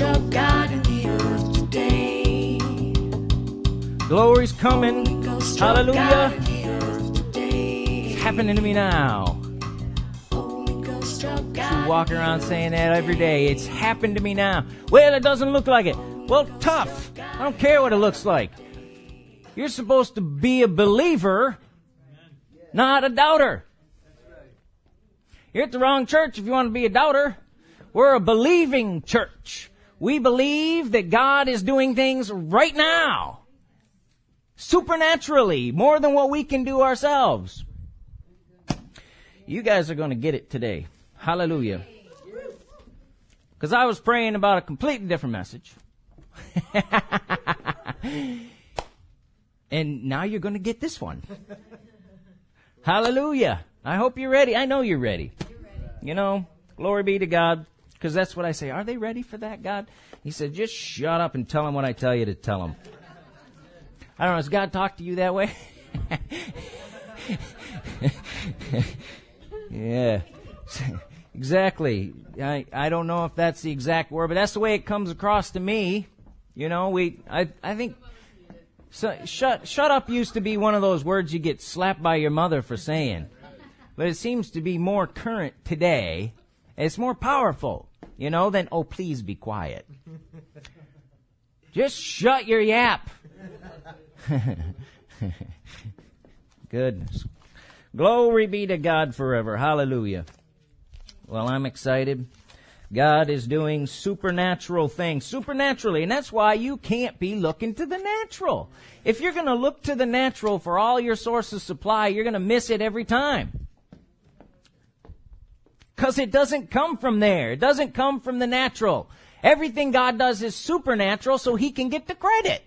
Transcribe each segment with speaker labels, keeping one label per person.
Speaker 1: God in the earth today.
Speaker 2: Glory's coming. Hallelujah.
Speaker 1: God in the earth today.
Speaker 2: It's happening to me now.
Speaker 1: Holy Ghost of God.
Speaker 2: You walk around saying that every day. It's happened to me now. Well, it doesn't look like it. Well, tough. I don't care what it looks like. You're supposed to be a believer, not a doubter. You're at the wrong church if you want to be a doubter. We're a believing church. We believe that God is doing things right now. Supernaturally, more than what we can do ourselves. You guys are going to get it today. Hallelujah. Because I was praying about a completely different message. and now you're going to get this one. Hallelujah. I hope you're ready. I know you're ready. You know, glory be to God. Because that's what I say. Are they ready for that, God? He said, just shut up and tell them what I tell you to tell them. I don't know. Has God talked to you that way? yeah. exactly. I, I don't know if that's the exact word, but that's the way it comes across to me. You know, we, I, I think, so, shut, shut up used to be one of those words you get slapped by your mother for saying. But it seems to be more current today. It's more powerful, you know, then, oh, please be quiet. Just shut your yap. Goodness. Glory be to God forever. Hallelujah. Well, I'm excited. God is doing supernatural things, supernaturally, and that's why you can't be looking to the natural. If you're gonna look to the natural for all your source of supply, you're gonna miss it every time. Cause it doesn't come from there. It doesn't come from the natural. Everything God does is supernatural so He can get the credit.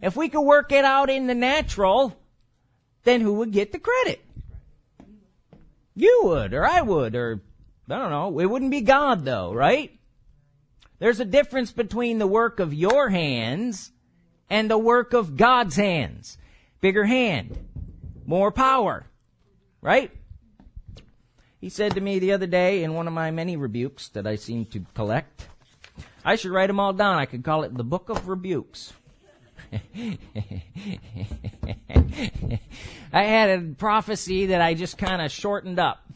Speaker 2: If we could work it out in the natural, then who would get the credit? You would, or I would, or I don't know. It wouldn't be God though, right? There's a difference between the work of your hands and the work of God's hands. Bigger hand, more power, right? He said to me the other day in one of my many rebukes that I seem to collect, I should write them all down. I could call it the Book of Rebukes. I had a prophecy that I just kind of shortened up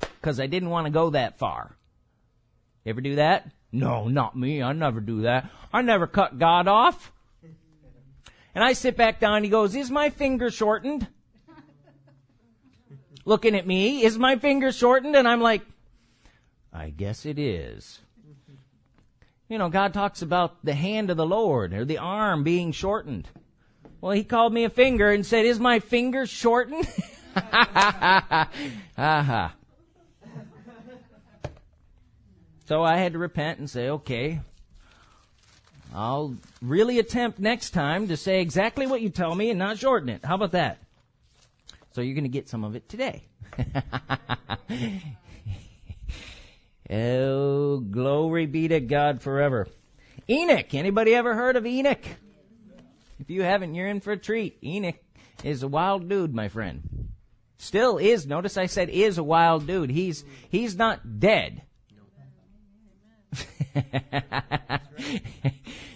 Speaker 2: because I didn't want to go that far. You ever do that? No, not me. I never do that. I never cut God off. And I sit back down. He goes, "Is my finger shortened?" Looking at me, "Is my finger shortened?" And I'm like, "I guess it is." You know, God talks about the hand of the Lord or the arm being shortened. Well, he called me a finger and said, Is my finger shortened? Aha. Uh-huh. so I had to repent and say, Okay, I'll really attempt next time to say exactly what you tell me and not shorten it. How about that? So you're going to get some of it today. Oh, glory be to God forever. Enoch. Anybody ever heard of Enoch? If you haven't, you're in for a treat. Enoch is a wild dude, my friend. Still is. Notice I said is a wild dude. He's, he's not dead.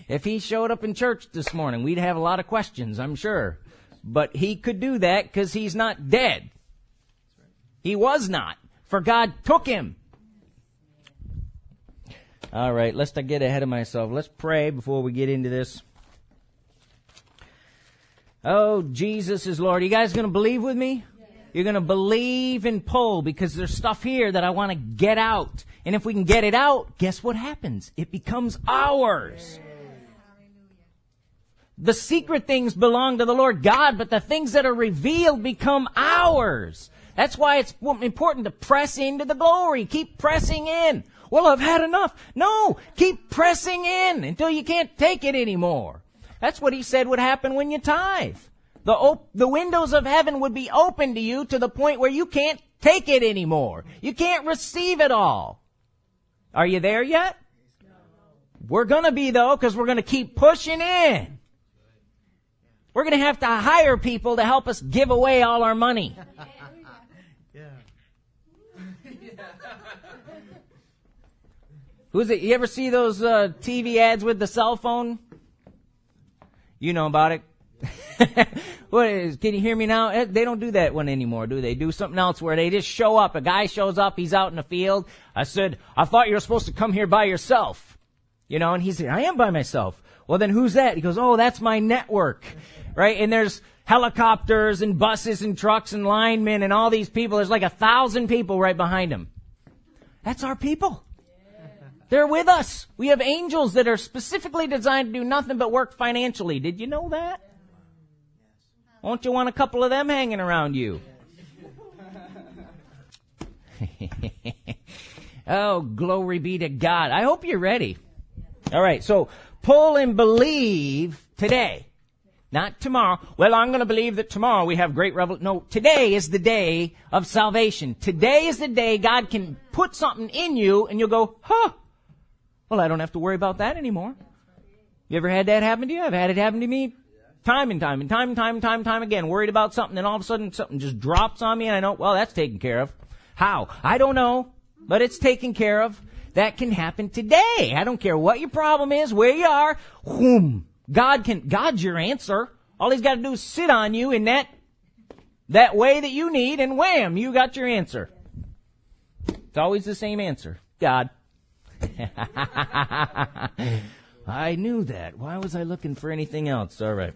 Speaker 2: if he showed up in church this morning, we'd have a lot of questions, I'm sure. But he could do that because he's not dead. He was not. For God took him. All right, let's get ahead of myself. Let's pray before we get into this. Oh, Jesus is Lord. You guys going to believe with me? You're going to believe and pull because there's stuff here that I want to get out. And if we can get it out, guess what happens? It becomes ours. The secret things belong to the Lord God, but the things that are revealed become ours. That's why it's important to press into the glory. Keep pressing in. Well, I've had enough. No, keep pressing in until you can't take it anymore. That's what he said would happen when you tithe. The, op- the windows of heaven would be open to you to the point where you can't take it anymore. You can't receive it all. Are you there yet? We're gonna be though, because we're gonna keep pushing in. We're gonna have to hire people to help us give away all our money. Who's it? You ever see those uh, TV ads with the cell phone? You know about it. what is, can you hear me now? Eh, They don't do that one anymore, do they? Do something else where they just show up. A guy shows up, he's out in the field. I said, I thought you were supposed to come here by yourself. You know, and he said, I am by myself. Well, then who's that? He goes, oh, that's my network. Right? And there's helicopters and buses and trucks and linemen and all these people. There's like a thousand people right behind him. That's our people. They're with us. We have angels that are specifically designed to do nothing but work financially. Did you know that? Won't you want a couple of them hanging around you? oh, glory be to God. I hope you're ready. All right, so pull and believe today. Not tomorrow. Well, I'm going to believe that tomorrow we have great revel. No, today is the day of salvation. Today is the day God can put something in you and you'll go, huh. Well, I don't have to worry about that anymore. You ever had that happen to you? I've had it happen to me time and time and time and time and time and time again. Worried about something and all of a sudden something just drops on me and I know, well, that's taken care of. How? I don't know, but it's taken care of. That can happen today. I don't care what your problem is, where you are. Whoom. God can, God's your answer. All he's got to do is sit on you in that, that way that you need and wham, you got your answer. It's always the same answer. God. I knew that. Why was I looking for anything else? All right.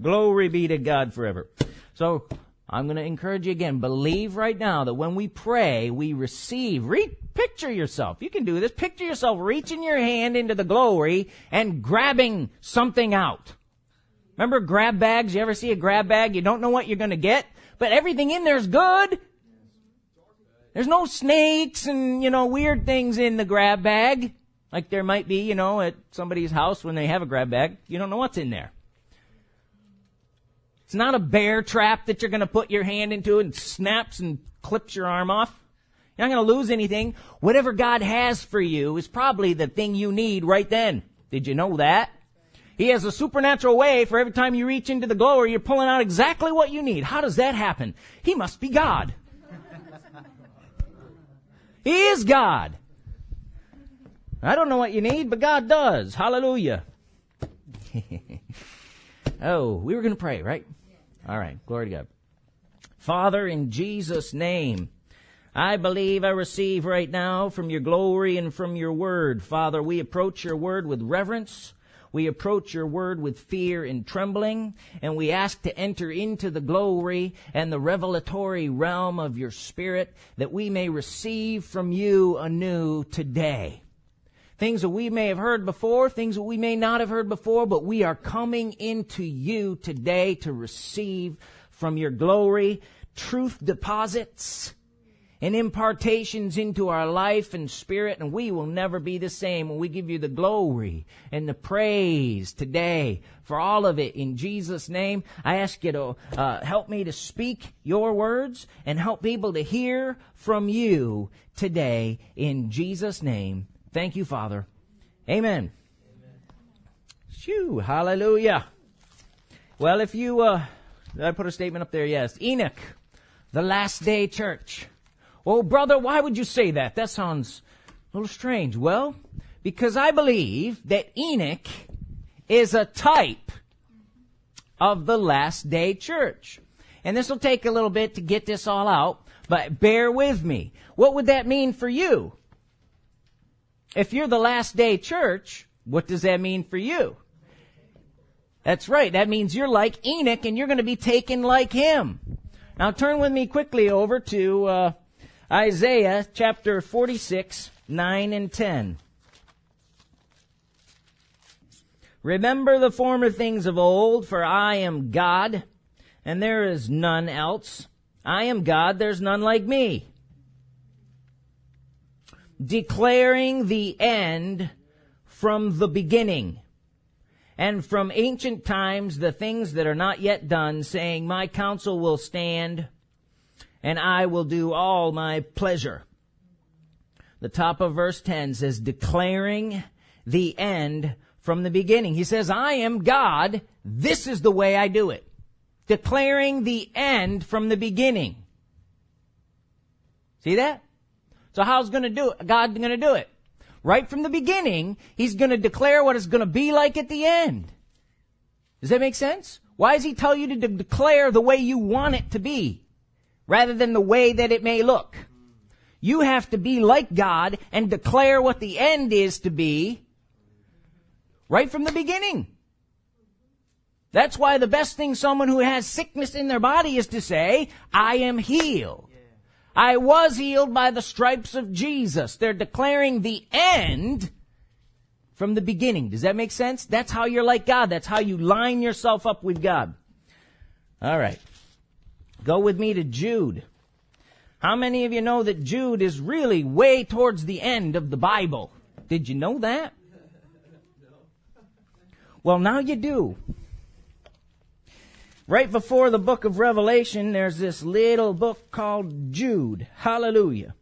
Speaker 2: Glory be to God forever. So, I'm going to encourage you again. Believe right now that when we pray, we receive. Re- picture yourself. You can do this. Picture yourself reaching your hand into the glory and grabbing something out. Remember grab bags? You ever see a grab bag? You don't know what you're going to get, but everything in there's good. There's no snakes and, you know, weird things in the grab bag. Like there might be, you know, at somebody's house when they have a grab bag. You don't know what's in there. It's not a bear trap that you're going to put your hand into and snaps and clips your arm off. You're not going to lose anything. Whatever God has for you is probably the thing you need right then. Did you know that? He has a supernatural way for every time you reach into the glory, you're pulling out exactly what you need. How does that happen? He must be God. he is God. I don't know what you need, but God does. Hallelujah. oh, we were going to pray, right? All right. Glory to God. Father, in Jesus' name, I believe I receive right now from your glory and from your word. Father, we approach your word with reverence. We approach your word with fear and trembling, and we ask to enter into the glory and the revelatory realm of your spirit that we may receive from you anew today. Things that we may have heard before, things that we may not have heard before, but we are coming into you today to receive from your glory truth deposits and impartations into our life and spirit, and we will never be the same when we give you the glory and the praise today for all of it in Jesus' name. I ask you to uh, help me to speak your words and help people to hear from you today in Jesus' name. Thank you, Father. Amen. Shoo, hallelujah. Well, if you, uh, I put a statement up there? Yes. Enoch, the last day church. Oh, brother, why would you say that? That sounds a little strange. Well, because I believe that Enoch is a type of the last day church. And this will take a little bit to get this all out, but bear with me. What would that mean for you? If you're the last day church, what does that mean for you? That's right. That means you're like Enoch and you're going to be taken like him. Now turn with me quickly over to uh, Isaiah chapter 46, 9 and 10. Remember the former things of old, for I am God, and there is none else. I am God, there's none like me. Declaring the end from the beginning, and from ancient times the things that are not yet done, saying, My counsel will stand, and I will do all my pleasure. The top of verse 10 says, declaring the end from the beginning. He says, I am God. This is the way I do it. Declaring the end from the beginning. See that? So how's going to do it? God going to do it? right from the beginning, he's going to declare what it's going to be like at the end. Does that make sense? Why does he tell you to de- declare the way you want it to be rather than the way that it may look? You have to be like God and declare what the end is to be right from the beginning. That's why the best thing someone who has sickness in their body is to say, I am healed. I was healed by the stripes of Jesus. They're declaring the end from the beginning. Does that make sense? That's how you're like God. That's how you line yourself up with God. All right. Go with me to Jude. How many of you know that Jude is really way towards the end of the Bible? Did you know that? Well, now you do. Right before the book of Revelation, there's this little book called Jude. Hallelujah.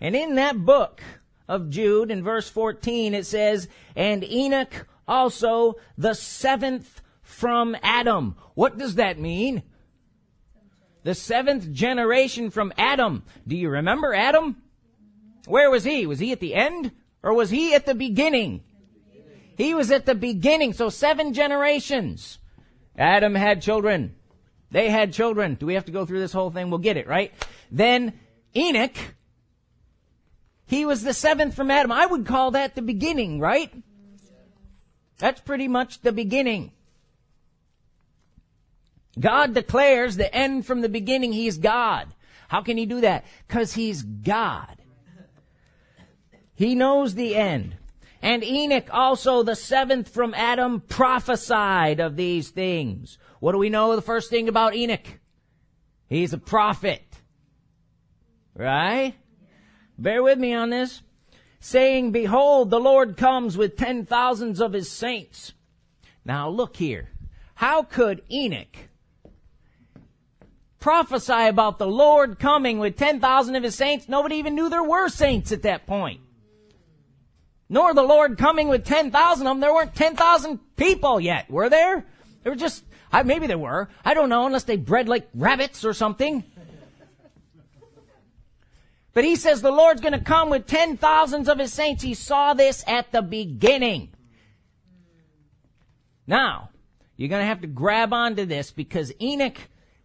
Speaker 2: And in that book of Jude, in verse 14, it says, And Enoch also the seventh from Adam. What does that mean? The seventh generation from Adam. Do you remember Adam? Where was he? Was he at the end? Or was he at the beginning? He was at the beginning, so seven generations. Adam had children. They had children. Do we have to go through this whole thing? We'll get it, right? Then Enoch, he was the seventh from Adam. I would call that the beginning, right? That's pretty much the beginning. God declares the end from the beginning. He's God. How can he do that? Because he's God. He knows the end. And Enoch also, the seventh from Adam, prophesied of these things. What do we know the first thing about Enoch? He's a prophet. Right? Bear with me on this. Saying, Behold, the Lord comes with ten thousands of his saints. Now look here. How could Enoch prophesy about the Lord coming with 10,000 of his saints? Nobody even knew there were saints at that point nor the Lord coming with 10,000 of them. There weren't 10,000 people yet, were there? There were just, maybe there were. I don't know, unless they bred like rabbits or something. But he says the Lord's going to come with ten thousands of his saints. He saw this at the beginning. Now, you're going to have to grab onto this because Enoch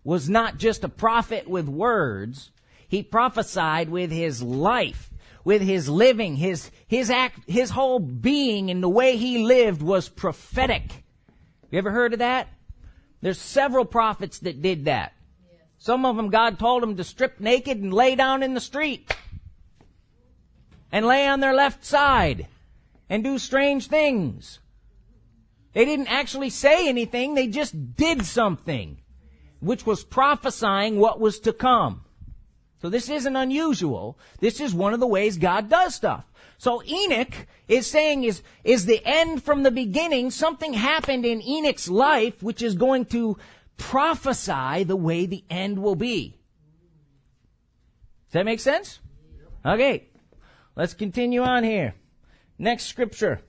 Speaker 2: was not just a prophet with words. He prophesied with his life with his living, his, his act, his whole being and the way he lived was prophetic. You ever heard of that? There's several prophets that did that. Some of them God told them to strip naked and lay down in the street. And lay on their left side. And do strange things. They didn't actually say anything, they just did something. Which was prophesying what was to come. So this isn't unusual. This is one of the ways God does stuff. So Enoch is saying is, is the end from the beginning. Something happened in Enoch's life which is going to prophesy the way the end will be. Does that make sense? Okay. Let's continue on here. Next scripture.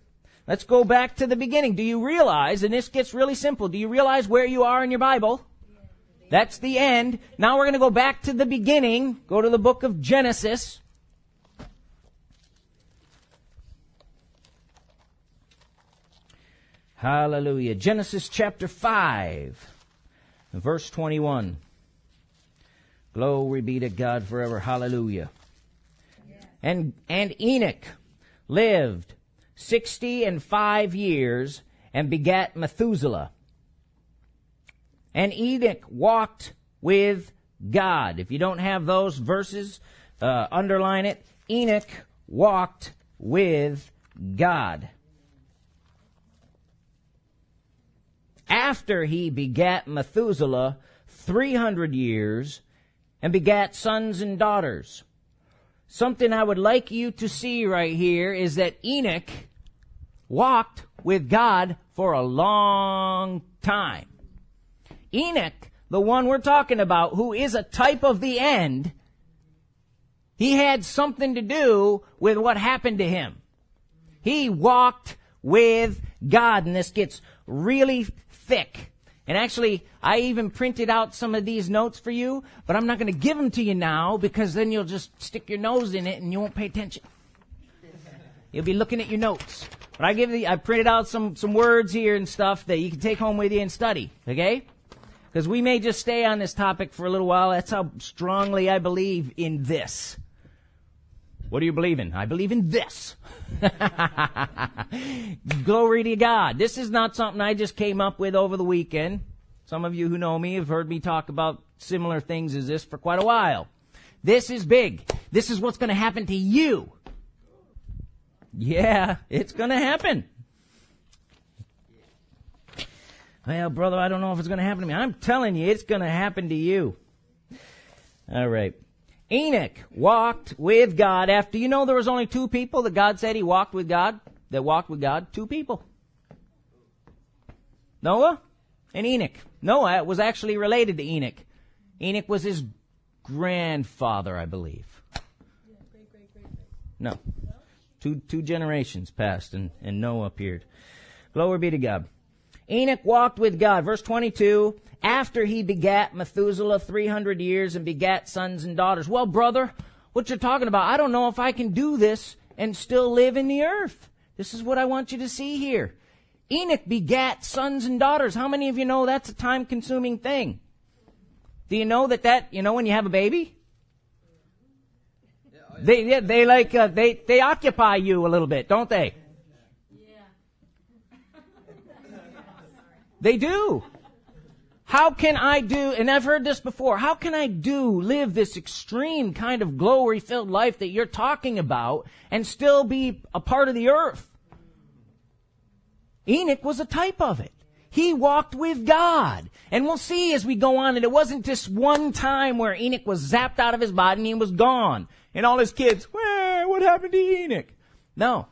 Speaker 2: Let's go back to the beginning. Do you realize, and this gets really simple, do you realize where you are in your Bible? That's the end. Now we're going to go back to the beginning. Go to the book of Genesis. Hallelujah. Genesis chapter 5, verse 21. Glory be to God forever. Hallelujah. And, and Enoch lived 60 and 5 years and begat Methuselah. And Enoch walked with God. If you don't have those verses, uh, underline it. Enoch walked with God. After he begat Methuselah 300 years and begat sons and daughters. Something I would like you to see right here is that Enoch walked with God for a long time. Enoch, the one we're talking about, who is a type of the end, he had something to do with what happened to him. He walked with God, and this gets really thick. And actually, I even printed out some of these notes for you, but I'm not going to give them to you now because then you'll just stick your nose in it and you won't pay attention. You'll be looking at your notes. But I give the, I printed out some, some words here and stuff that you can take home with you and study. Okay? Because we may just stay on this topic for a little while. That's how strongly I believe in this. What do you believe in? I believe in this. Glory to God. This is not something I just came up with over the weekend. Some of you who know me have heard me talk about similar things as this for quite a while. This is big. This is what's going to happen to you. Yeah, it's going to happen. Well, brother, I don't know if it's going to happen to me. I'm telling you, it's going to happen to you. All right. Enoch walked with God after, you know, there was only two people that God said he walked with God, that walked with God. Two people. Noah and Enoch. Noah was actually related to Enoch. Enoch was his grandfather, I believe. No. Two, two generations passed and, and Noah appeared. Glory be to God. Enoch walked with God. Verse 22, after he begat Methuselah 300 years and begat sons and daughters. Well, brother, what you're talking about, I don't know if I can do this and still live in the earth. This is what I want you to see here. Enoch begat sons and daughters. How many of you know that's a time consuming thing? Do you know that that, you know, when you have a baby? They, they, they like, uh, they, they occupy you a little bit, don't they? They do. How can I do, and I've heard this before, how can I do, live this extreme kind of glory filled life that you're talking about and still be a part of the earth? Enoch was a type of it. He walked with God. And we'll see as we go on that it wasn't just one time where Enoch was zapped out of his body and he was gone. And all his kids, where, what happened to Enoch? No.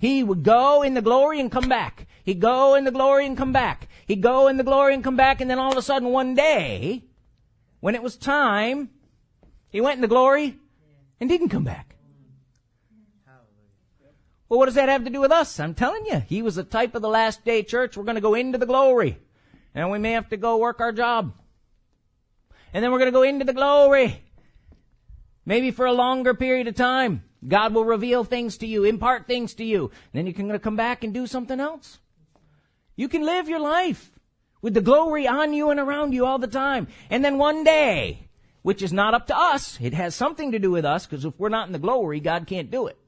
Speaker 2: He would go in the glory and come back. He'd go in the glory and come back. He'd go in the glory and come back, and then all of a sudden one day, when it was time, he went in the glory and didn't come back. Well, what does that have to do with us? I'm telling you, he was a type of the last day church. We're going to go into the glory. And we may have to go work our job. And then we're going to go into the glory. Maybe for a longer period of time. God will reveal things to you, impart things to you. Then you can come back and do something else. You can live your life with the glory on you and around you all the time. And then one day, which is not up to us, it has something to do with us, because if we're not in the glory, God can't do it.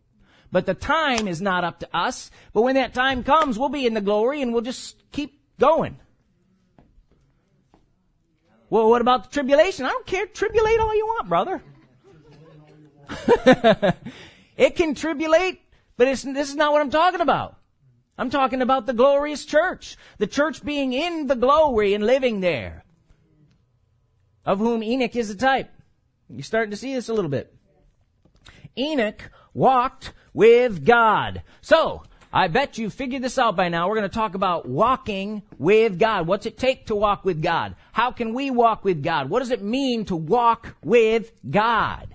Speaker 2: But the time is not up to us. But when that time comes, we'll be in the glory and we'll just keep going. Well, what about the tribulation? I don't care. Tribulate all you want, brother. it can tribulate, but this is not what I'm talking about. I'm talking about the glorious church. The church being in the glory and living there. Of whom Enoch is a type. You're starting to see this a little bit. Enoch walked with God. So, I bet you figured this out by now. We're going to talk about walking with God. What's it take to walk with God? How can we walk with God? What does it mean to walk with God?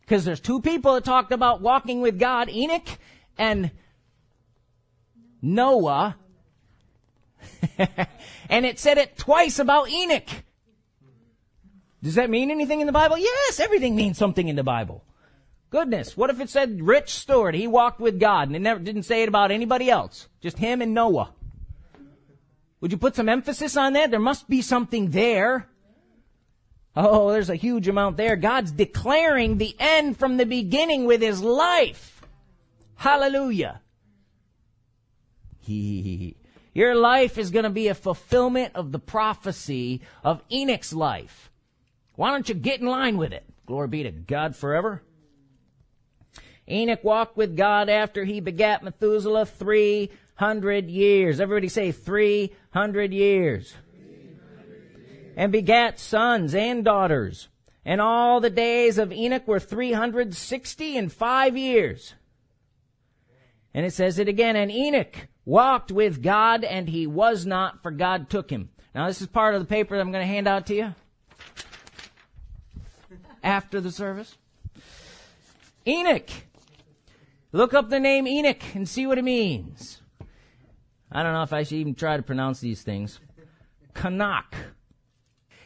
Speaker 2: Because there's two people that talked about walking with God, Enoch and Noah. and it said it twice about Enoch. Does that mean anything in the Bible? Yes, everything means something in the Bible. Goodness, what if it said rich steward, he walked with God, and it never didn't say it about anybody else, just him and Noah? Would you put some emphasis on that? There must be something there. Oh, there's a huge amount there. God's declaring the end from the beginning with his life. Hallelujah. Your life is going to be a fulfillment of the prophecy of Enoch's life. Why don't you get in line with it? Glory be to God forever. Enoch walked with God after he begat Methuselah 300 years. Everybody say 300 years. And begat sons and daughters. And all the days of Enoch were 360 and five years. And it says it again, and Enoch walked with God and he was not, for God took him. Now this is part of the paper that I'm going to hand out to you after the service. Enoch. Look up the name Enoch and see what it means. I don't know if I should even try to pronounce these things. Kanak.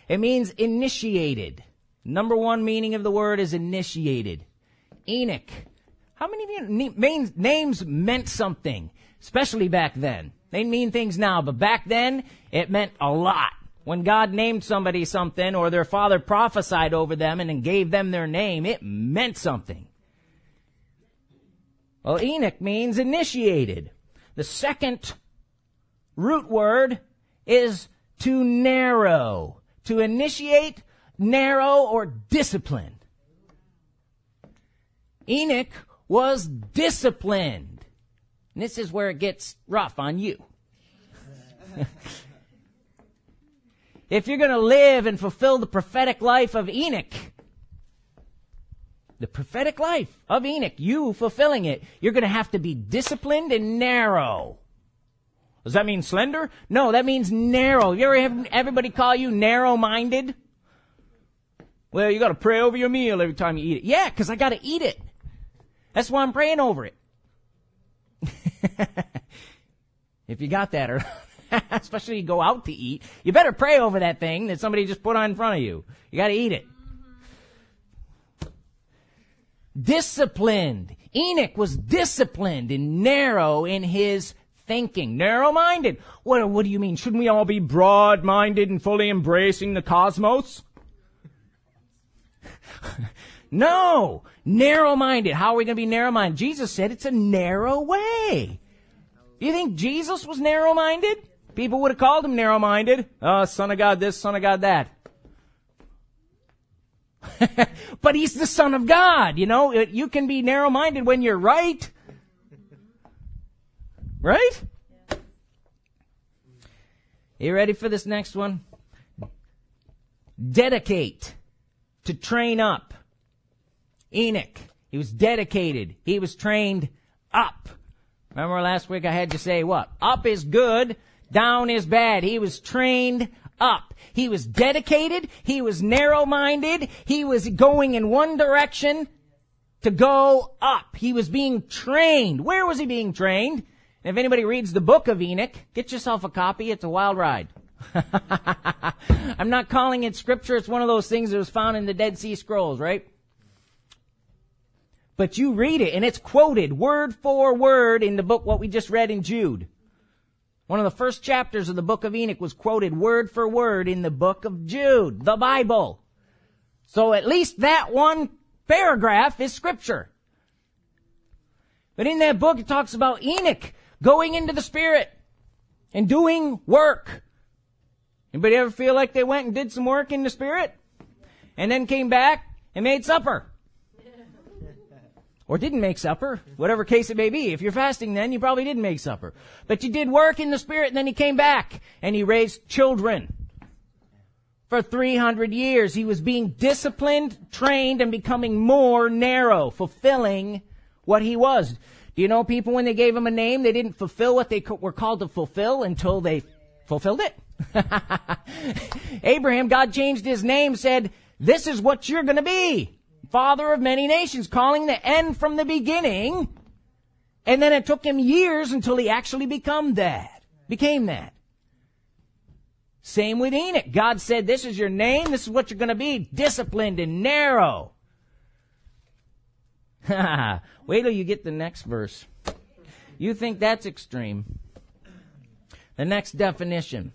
Speaker 2: It means initiated. Number one meaning of the word is initiated. Enoch. How many of you names, names meant something, especially back then? They mean things now, but back then it meant a lot. When God named somebody something or their father prophesied over them and gave them their name, it meant something. Well, Enoch means initiated. The second root word is to narrow. To initiate, narrow, or discipline. Enoch was disciplined. And this is where it gets rough on you. if you're going to live and fulfill the prophetic life of Enoch, the prophetic life of Enoch, you fulfilling it, you're going to have to be disciplined and narrow. Does that mean slender? No, that means narrow. You ever have everybody call you narrow-minded? Well, you got to pray over your meal every time you eat it. Yeah, because I got to eat it. That's why I'm praying over it. if you got that, or especially you go out to eat, you better pray over that thing that somebody just put on in front of you. You got to eat it. Disciplined. Enoch was disciplined and narrow in his thinking. Narrow-minded. What, what do you mean? Shouldn't we all be broad-minded and fully embracing the cosmos? no! Narrow-minded. How are we going to be narrow-minded? Jesus said it's a narrow way. You think Jesus was narrow-minded? People would have called him narrow-minded. Oh, son of God this, son of God that. but he's the son of God, you know? You can be narrow-minded when you're right. Right? You ready for this next one? Dedicate. To train up. Enoch. He was dedicated. He was trained up. Remember last week I had you say what? Up is good, down is bad. He was trained up. He was dedicated. He was narrow-minded. He was going in one direction to go up. He was being trained. Where was he being trained? And if anybody reads the book of Enoch, get yourself a copy. It's a wild ride. I'm not calling it scripture. It's one of those things that was found in the Dead Sea Scrolls, right? But you read it and it's quoted word for word in the book, what we just read in Jude. One of the first chapters of the book of Enoch was quoted word for word in the book of Jude, the Bible. So at least that one paragraph is scripture. But in that book it talks about Enoch going into the Spirit and doing work. Anybody ever feel like they went and did some work in the Spirit? And then came back and made supper? Or didn't make supper, whatever case it may be. If you're fasting then, you probably didn't make supper. But you did work in the Spirit and then he came back and he raised children. For 300 years, he was being disciplined, trained, and becoming more narrow, fulfilling what he was. Do you know people when they gave him a name, they didn't fulfill what they were called to fulfill until they fulfilled it? Abraham, God changed his name, said, this is what you're gonna be. Father of many nations, calling the end from the beginning. And then it took him years until he actually become that, became that. Same with Enoch. God said, this is your name, this is what you're gonna be, disciplined and narrow. Wait till you get the next verse. You think that's extreme. The next definition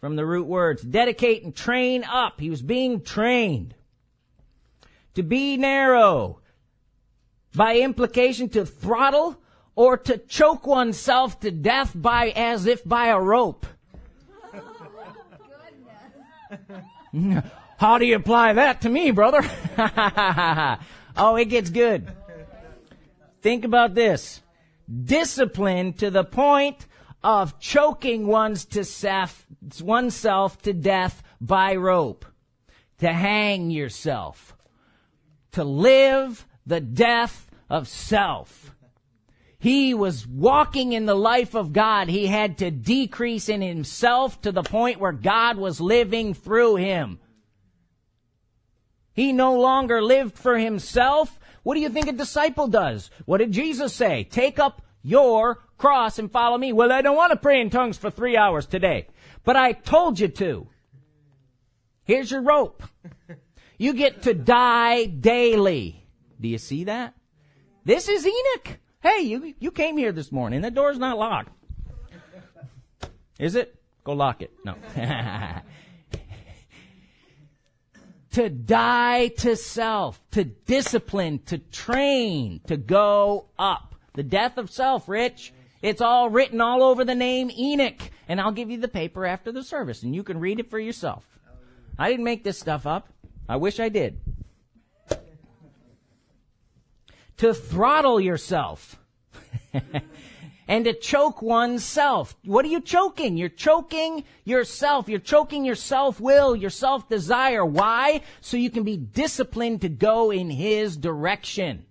Speaker 2: from the root words, dedicate and train up. He was being trained. To be narrow. By implication to throttle or to choke oneself to death by as if by a rope. How do you apply that to me, brother? oh, it gets good. Think about this. Discipline to the point of choking one's to self, oneself to death by rope. To hang yourself. To live the death of self. He was walking in the life of God. He had to decrease in himself to the point where God was living through him. He no longer lived for himself. What do you think a disciple does? What did Jesus say? Take up your cross and follow me. Well, I don't want to pray in tongues for three hours today, but I told you to. Here's your rope. You get to die daily. Do you see that? This is Enoch. Hey, you, you came here this morning. The door's not locked. Is it? Go lock it. No. to die to self, to discipline, to train, to go up. The death of self, Rich. It's all written all over the name Enoch. And I'll give you the paper after the service and you can read it for yourself. I didn't make this stuff up. I wish I did. to throttle yourself. and to choke oneself. What are you choking? You're choking yourself. You're choking your self-will, your self-desire. Why? So you can be disciplined to go in His direction.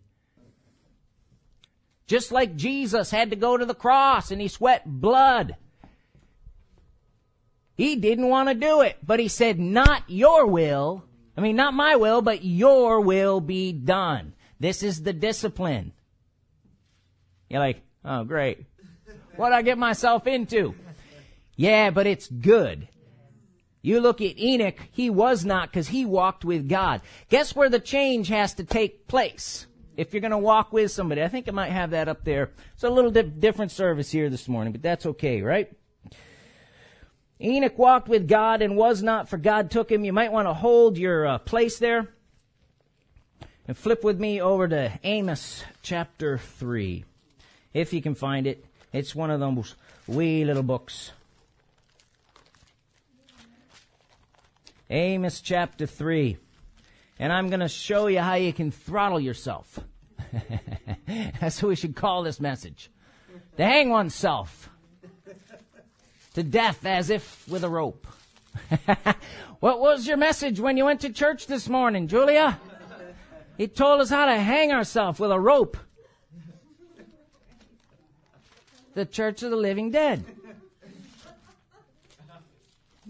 Speaker 2: Just like Jesus had to go to the cross and he sweat blood. He didn't want to do it, but he said, not your will. I mean, not my will, but your will be done. This is the discipline. You're like, oh great. What'd I get myself into? Yeah, but it's good. You look at Enoch, he was not because he walked with God. Guess where the change has to take place? If you're going to walk with somebody, I think I might have that up there. It's a little di- different service here this morning, but that's okay, right? Enoch walked with God and was not, for God took him. You might want to hold your uh, place there and flip with me over to Amos chapter 3. If you can find it, it's one of those wee little books. Amos chapter 3. And I'm going to show you how you can throttle yourself. That's what we should call this message. To hang oneself to death as if with a rope. what was your message when you went to church this morning, Julia? He told us how to hang ourselves with a rope. The Church of the Living Dead.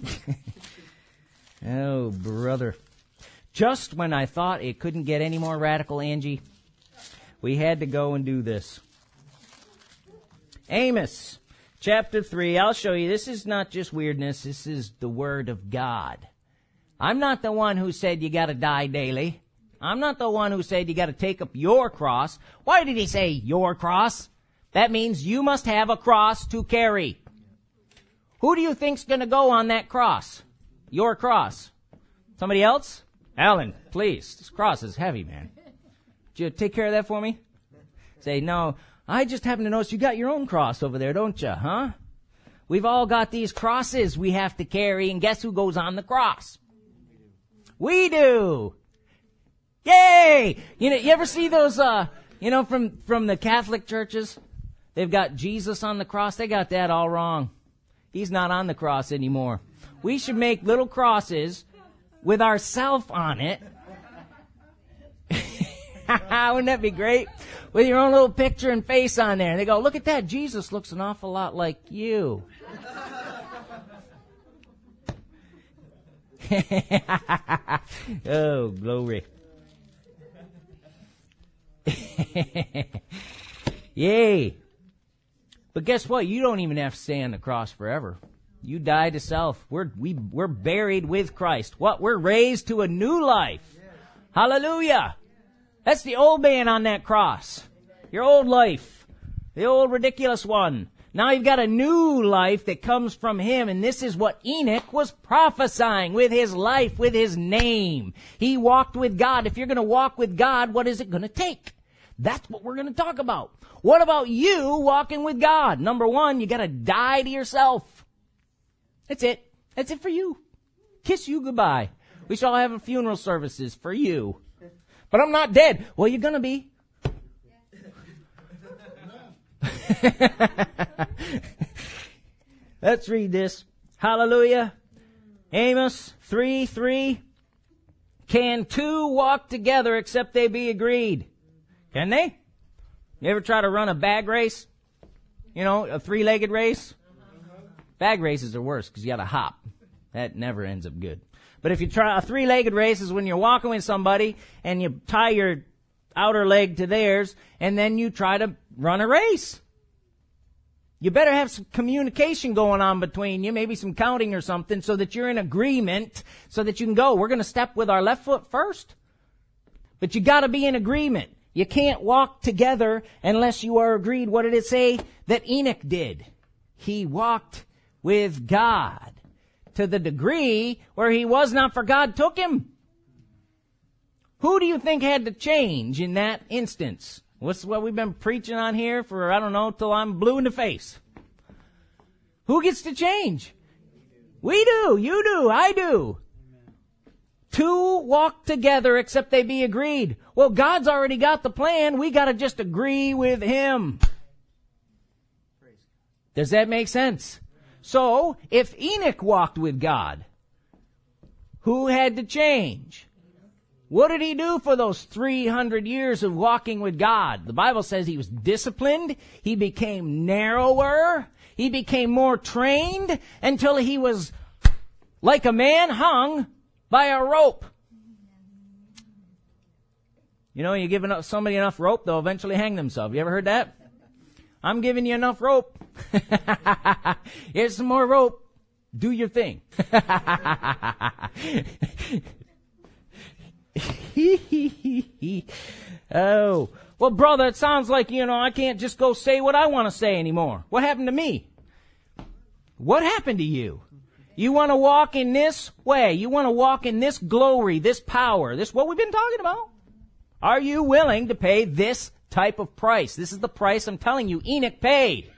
Speaker 2: oh, brother. Just when I thought it couldn't get any more radical, Angie, we had to go and do this. Amos chapter 3, I'll show you. This is not just weirdness, this is the Word of God. I'm not the one who said you gotta die daily. I'm not the one who said you gotta take up your cross. Why did he say your cross? That means you must have a cross to carry. Who do you think's gonna go on that cross? Your cross. Somebody else? Alan, please. This cross is heavy, man. Would you take care of that for me? Say, no, I just happen to notice you got your own cross over there, don't you, huh? We've all got these crosses we have to carry, and guess who goes on the cross? We do. Yay! You know, you ever see those, uh, you know, from, from the Catholic churches? They've got Jesus on the cross. They got that all wrong. He's not on the cross anymore. We should make little crosses with ourself on it. Wouldn't that be great? With your own little picture and face on there. And they go, look at that. Jesus looks an awful lot like you. oh, glory. Yay. But guess what? You don't even have to stay on the cross forever. You die to self. We're, we, we're buried with Christ. What? We're raised to a new life. Hallelujah. That's the old man on that cross. Your old life. The old ridiculous one. Now you've got a new life that comes from him, and this is what Enoch was prophesying with his life, with his name. He walked with God. If you're gonna walk with God, what is it gonna take? That's what we're gonna talk about. What about you walking with God? Number one, you gotta die to yourself. That's it. That's it for you. Kiss you goodbye. We shall have a funeral services for you. But I'm not dead. Well, you're gonna be. Let's read this. Hallelujah. Amos 3 3. Can two walk together except they be agreed? Can they? You ever try to run a bag race? You know, a three legged race? Bag races are worse because you gotta hop. That never ends up good. But if you try a three legged race is when you're walking with somebody and you tie your outer leg to theirs and then you try to run a race. You better have some communication going on between you, maybe some counting or something so that you're in agreement so that you can go. We're going to step with our left foot first. But you got to be in agreement. You can't walk together unless you are agreed. What did it say that Enoch did? He walked with God to the degree where he was not for God took him. Who do you think had to change in that instance? What's what we've been preaching on here for, I don't know, till I'm blue in the face. Who gets to change? We do, you do, I do. Two walk together except they be agreed. Well, God's already got the plan. We gotta just agree with Him. Does that make sense? So, if Enoch walked with God, who had to change? What did he do for those 300 years of walking with God? The Bible says he was disciplined, he became narrower, he became more trained until he was like a man hung by a rope. You know, you give somebody enough rope, they'll eventually hang themselves. You ever heard that? I'm giving you enough rope. Here's some more rope. Do your thing. oh. Well, brother, it sounds like, you know, I can't just go say what I want to say anymore. What happened to me? What happened to you? You want to walk in this way. You want to walk in this glory, this power, this what we've been talking about. Are you willing to pay this type of price? This is the price I'm telling you Enoch paid.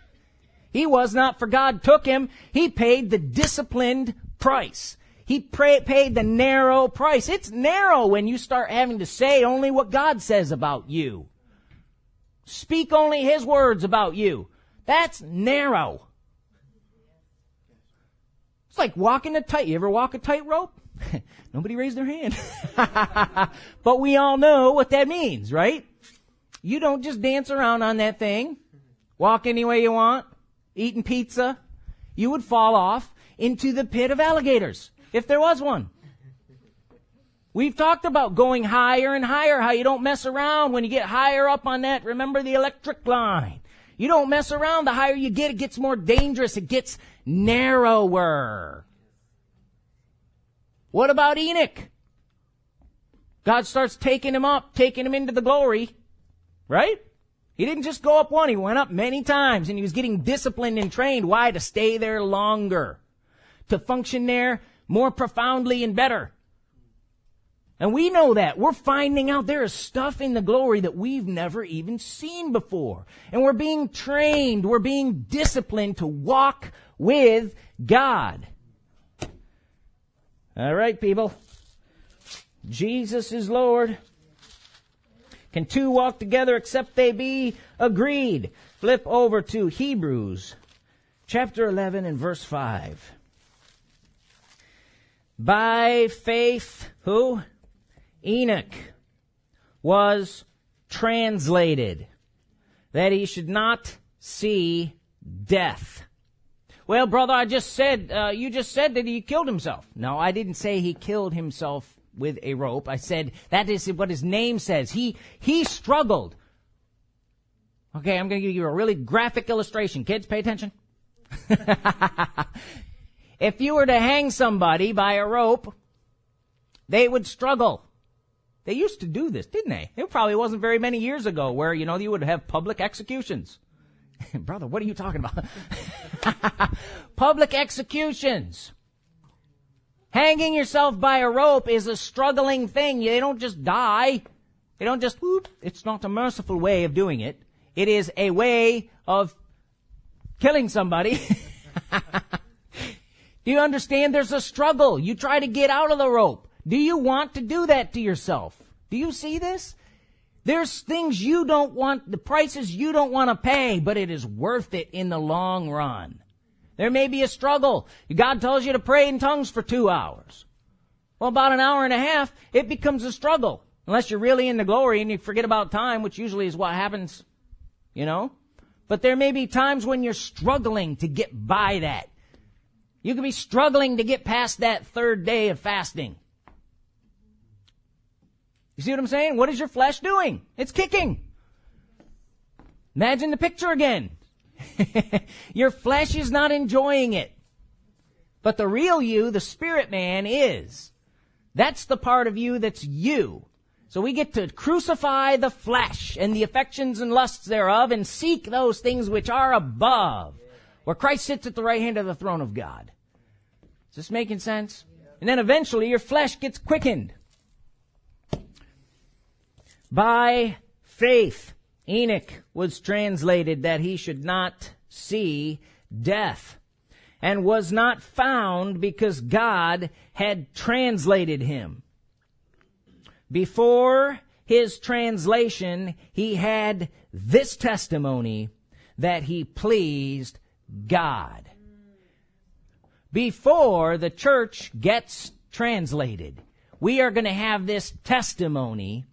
Speaker 2: He was not for God took him. He paid the disciplined price. He pray, paid the narrow price. It's narrow when you start having to say only what God says about you. Speak only His words about you. That's narrow. It's like walking a tight. You ever walk a tightrope? Nobody raised their hand. but we all know what that means, right? You don't just dance around on that thing, walk any way you want, eating pizza. You would fall off into the pit of alligators if there was one. We've talked about going higher and higher, how you don't mess around when you get higher up on that. Remember the electric line. You don't mess around. The higher you get, it gets more dangerous. It gets narrower. What about Enoch? God starts taking him up, taking him into the glory, right? He didn't just go up one, he went up many times and he was getting disciplined and trained. Why? To stay there longer. To function there more profoundly and better. And we know that. We're finding out there is stuff in the glory that we've never even seen before. And we're being trained, we're being disciplined to walk with God. All right, people. Jesus is Lord. Can two walk together except they be agreed? Flip over to Hebrews chapter 11 and verse 5. By faith, who? Enoch was translated that he should not see death. Well, brother, I just said, uh, you just said that he killed himself. No, I didn't say he killed himself with a rope. I said that is what his name says. He, he struggled. Okay, I'm going to give you a really graphic illustration. Kids, pay attention. If you were to hang somebody by a rope, they would struggle. They used to do this, didn't they? It probably wasn't very many years ago where, you know, you would have public executions. Brother, what are you talking about? public executions. Hanging yourself by a rope is a struggling thing. They don't just die. They don't just, whoop. It's not a merciful way of doing it. It is a way of killing somebody. Do you understand there's a struggle? You try to get out of the rope. Do you want to do that to yourself? Do you see this? There's things you don't want, the prices you don't want to pay, but it is worth it in the long run. There may be a struggle. God tells you to pray in tongues for two hours. Well, about an hour and a half, it becomes a struggle. Unless you're really in the glory and you forget about time, which usually is what happens, you know? But there may be times when you're struggling to get by that. You could be struggling to get past that third day of fasting. You see what I'm saying? What is your flesh doing? It's kicking. Imagine the picture again. your flesh is not enjoying it. But the real you, the spirit man, is. That's the part of you that's you. So we get to crucify the flesh and the affections and lusts thereof and seek those things which are above, where Christ sits at the right hand of the throne of God. Is this making sense? And then eventually your flesh gets quickened. By faith, Enoch was translated that he should not see death and was not found because God had translated him. Before his translation, he had this testimony that he pleased God. Before the church gets translated, we are going to have this testimony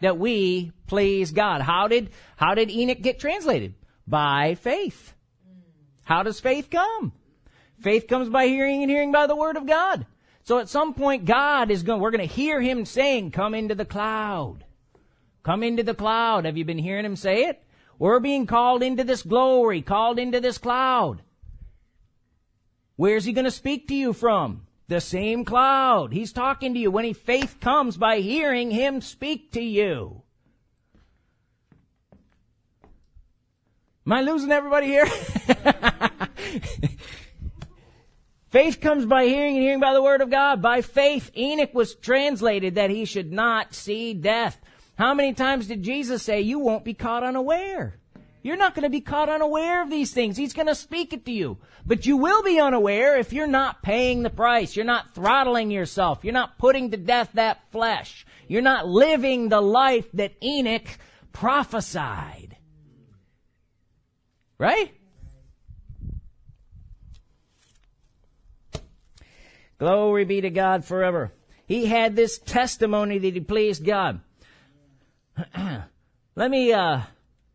Speaker 2: that we please God. How did, how did Enoch get translated? By faith. How does faith come? Faith comes by hearing and hearing by the word of God. So at some point God is going, we're going to hear him saying, come into the cloud. Come into the cloud. Have you been hearing him say it? We're being called into this glory, called into this cloud. Where's he going to speak to you from? The same cloud. He's talking to you when he faith comes by hearing him speak to you. Am I losing everybody here? faith comes by hearing and hearing by the word of God. By faith, Enoch was translated that he should not see death. How many times did Jesus say, you won't be caught unaware? You're not going to be caught unaware of these things. He's going to speak it to you. But you will be unaware if you're not paying the price. You're not throttling yourself. You're not putting to death that flesh. You're not living the life that Enoch prophesied. Right? Glory be to God forever. He had this testimony that he pleased God. Let me uh,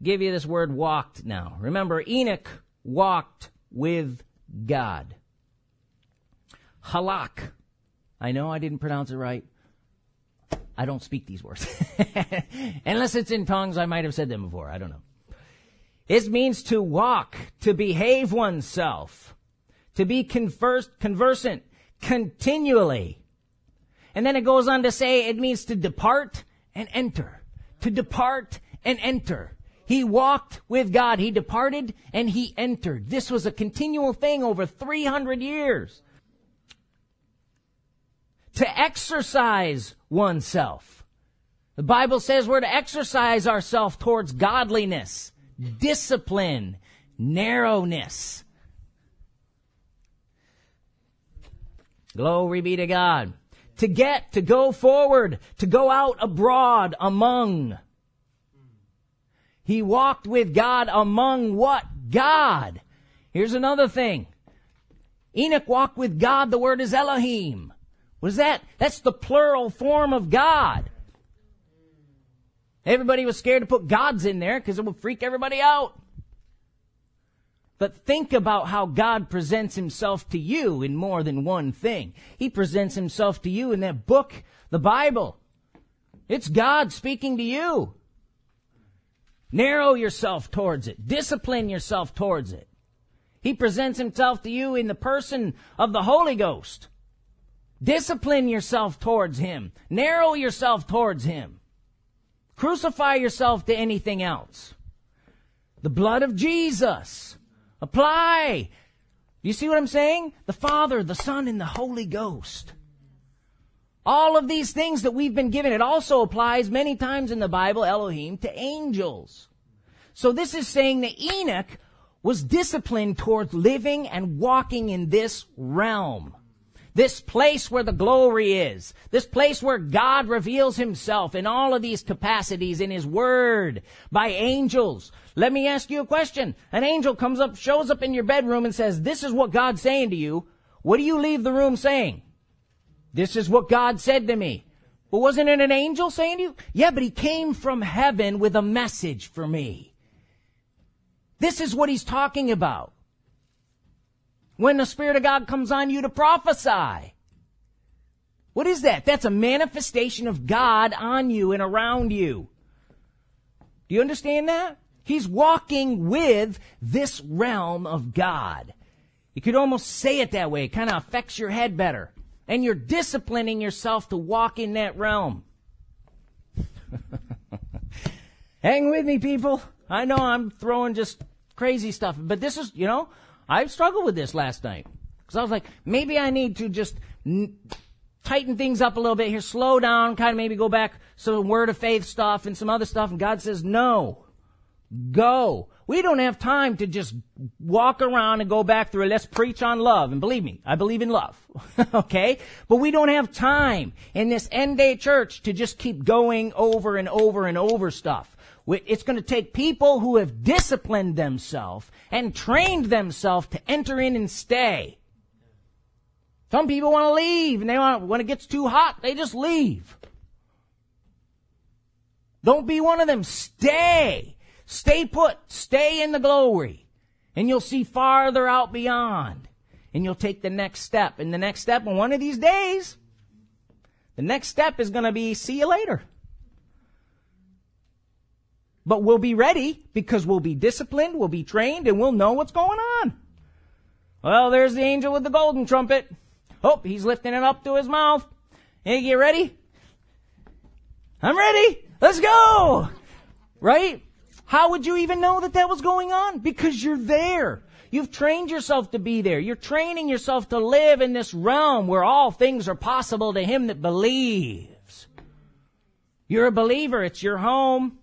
Speaker 2: give you this word walked now. Remember, Enoch walked with God. Halak. I know I didn't pronounce it right. I don't speak these words. Unless it's in tongues, I might have said them before. I don't know. It means to walk, to behave oneself, to be conversant continually. And then it goes on to say it means to depart and enter. To depart and enter. He walked with God. He departed and he entered. This was a continual thing over 300 years. To exercise oneself. The Bible says we're to exercise ourselves towards godliness, discipline, narrowness. Glory be to God. To get, to go forward, to go out abroad among. He walked with God among what? God. Here's another thing. Enoch walked with God. The word is Elohim. What is that? That's the plural form of God. Everybody was scared to put gods in there because it would freak everybody out. But think about how God presents himself to you in more than one thing. He presents himself to you in that book, the Bible. It's God speaking to you. Narrow yourself towards it. Discipline yourself towards it. He presents himself to you in the person of the Holy Ghost. Discipline yourself towards him. Narrow yourself towards him. Crucify yourself to anything else. The blood of Jesus. Apply. You see what I'm saying? The Father, the Son, and the Holy Ghost. All of these things that we've been given, it also applies many times in the Bible, Elohim, to angels. So this is saying that Enoch was disciplined towards living and walking in this realm. This place where the glory is. This place where God reveals himself in all of these capacities in his word by angels. Let me ask you a question. An angel comes up, shows up in your bedroom and says, this is what God's saying to you. What do you leave the room saying? This is what God said to me. Well, wasn't it an angel saying to you? Yeah, but he came from heaven with a message for me. This is what he's talking about when the Spirit of God comes on you to prophesy. What is that? That's a manifestation of God on you and around you. Do you understand that? He's walking with this realm of God. You could almost say it that way. It kind of affects your head better. And you're disciplining yourself to walk in that realm. Hang with me, people. I know I'm throwing just crazy stuff, but this is, you know, I struggled with this last night. Because I was like, maybe I need to just n- tighten things up a little bit here, slow down, kind of maybe go back some word of faith stuff and some other stuff. And God says, no, go. We don't have time to just walk around and go back through it. Let's preach on love. And believe me, I believe in love. okay? But we don't have time in this end day church to just keep going over and over and over stuff. It's going to take people who have disciplined themselves and trained themselves to enter in and stay. Some people want to leave and they want, when it gets too hot, they just leave. Don't be one of them. Stay. Stay put. Stay in the glory. And you'll see farther out beyond. And you'll take the next step. And the next step, in one of these days, the next step is going to be see you later. But we'll be ready because we'll be disciplined, we'll be trained, and we'll know what's going on. Well, there's the angel with the golden trumpet. Oh, he's lifting it up to his mouth. Hey, get ready? I'm ready. Let's go. Right? How would you even know that that was going on? Because you're there. You've trained yourself to be there. You're training yourself to live in this realm where all things are possible to him that believes. You're a believer. It's your home.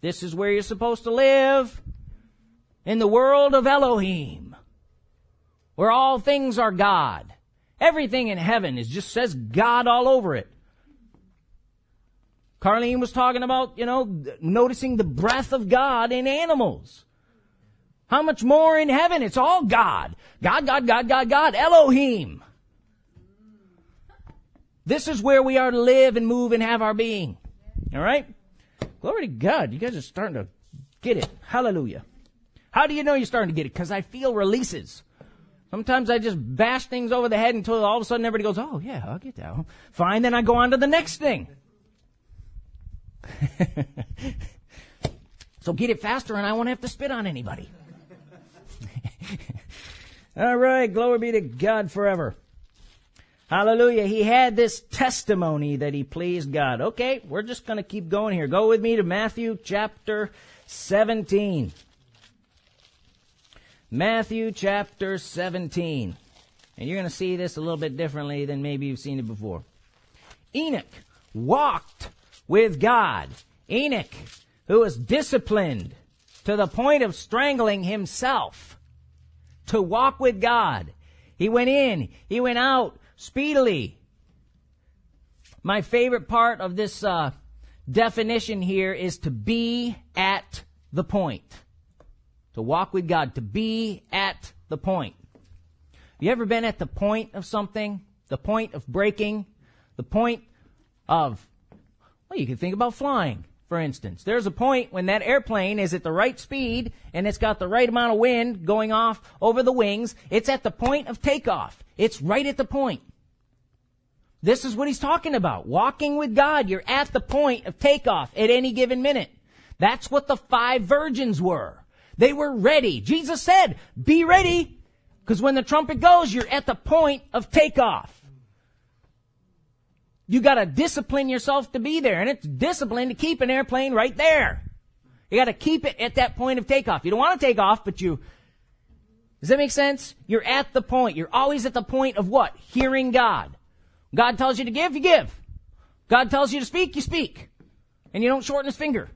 Speaker 2: This is where you're supposed to live. In the world of Elohim. Where all things are God. Everything in heaven is just says God all over it. Carlene was talking about, you know, noticing the breath of God in animals. How much more in heaven? It's all God. God, God, God, God, God. Elohim. This is where we are to live and move and have our being. All right? Glory to God. You guys are starting to get it. Hallelujah. How do you know you're starting to get it? Because I feel releases. Sometimes I just bash things over the head until all of a sudden everybody goes, oh yeah, I'll get that. Fine, then I go on to the next thing. so get it faster and I won't have to spit on anybody. All right, glory be to God forever. Hallelujah. He had this testimony that he pleased God. Okay, we're just going to keep going here. Go with me to Matthew chapter 17. Matthew chapter 17. And you're going to see this a little bit differently than maybe you've seen it before. Enoch walked with God. Enoch, who was disciplined to the point of strangling himself to walk with God. He went in, he went out speedily. My favorite part of this uh, definition here is to be at the point. To walk with God, to be at the point. You ever been at the point of something? The point of breaking? The point of well, you can think about flying, for instance. There's a point when that airplane is at the right speed and it's got the right amount of wind going off over the wings. It's at the point of takeoff. It's right at the point. This is what he's talking about. Walking with God. You're at the point of takeoff at any given minute. That's what the five virgins were. They were ready. Jesus said, be ready. Because when the trumpet goes, you're at the point of takeoff. You gotta discipline yourself to be there. And it's discipline to keep an airplane right there. You gotta keep it at that point of takeoff. You don't want to take off, but you, does that make sense? You're at the point. You're always at the point of what? Hearing God. God tells you to give, you give. God tells you to speak, you speak. And you don't shorten his finger.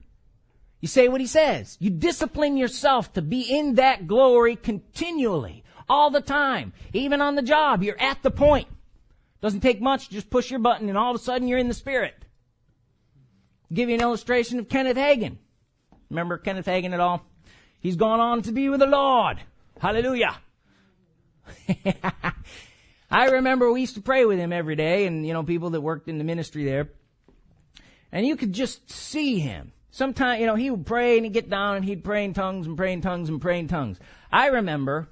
Speaker 2: You say what he says. You discipline yourself to be in that glory continually, all the time. Even on the job, you're at the point. Doesn't take much, just push your button and all of a sudden you're in the spirit. I'll give you an illustration of Kenneth Hagin. Remember Kenneth Hagin at all? He's gone on to be with the Lord. Hallelujah. I remember we used to pray with him every day and, you know, people that worked in the ministry there. And you could just see him. Sometimes, you know, he would pray and he'd get down and he'd pray in tongues and pray in tongues and pray in tongues. I remember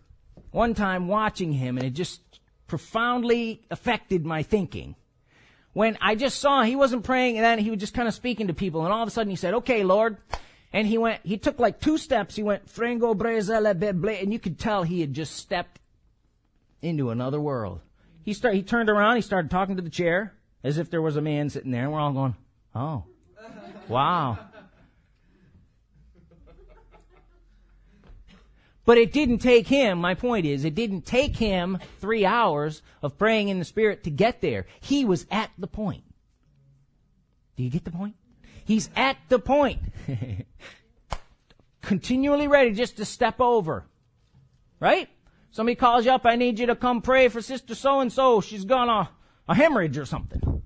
Speaker 2: one time watching him and it just profoundly affected my thinking. When I just saw he wasn't praying and then he was just kind of speaking to people and all of a sudden he said, okay, Lord. And he went, he took like two steps. He went, Frango Brezele Beble, and you could tell he had just stepped into another world. He started, he turned around, he started talking to the chair as if there was a man sitting there and we're all going, oh. Wow. But it didn't take him, my point is, it didn't take him three hours of praying in the Spirit to get there. He was at the point. Do you get the point? He's at the point. Continually ready just to step over. Right? Somebody calls you up, I need you to come pray for sister so and so. She's got a, a hemorrhage or something.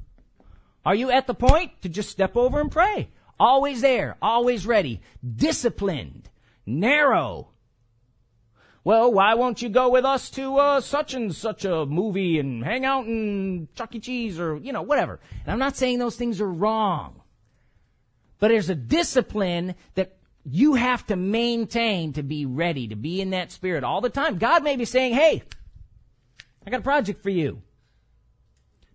Speaker 2: Are you at the point to just step over and pray? Always there, always ready, disciplined, narrow. Well, why won't you go with us to uh, such and such a movie and hang out in Chuck E. Cheese or, you know, whatever. And I'm not saying those things are wrong. But there's a discipline that you have to maintain to be ready, to be in that spirit all the time. God may be saying, hey, I got a project for you.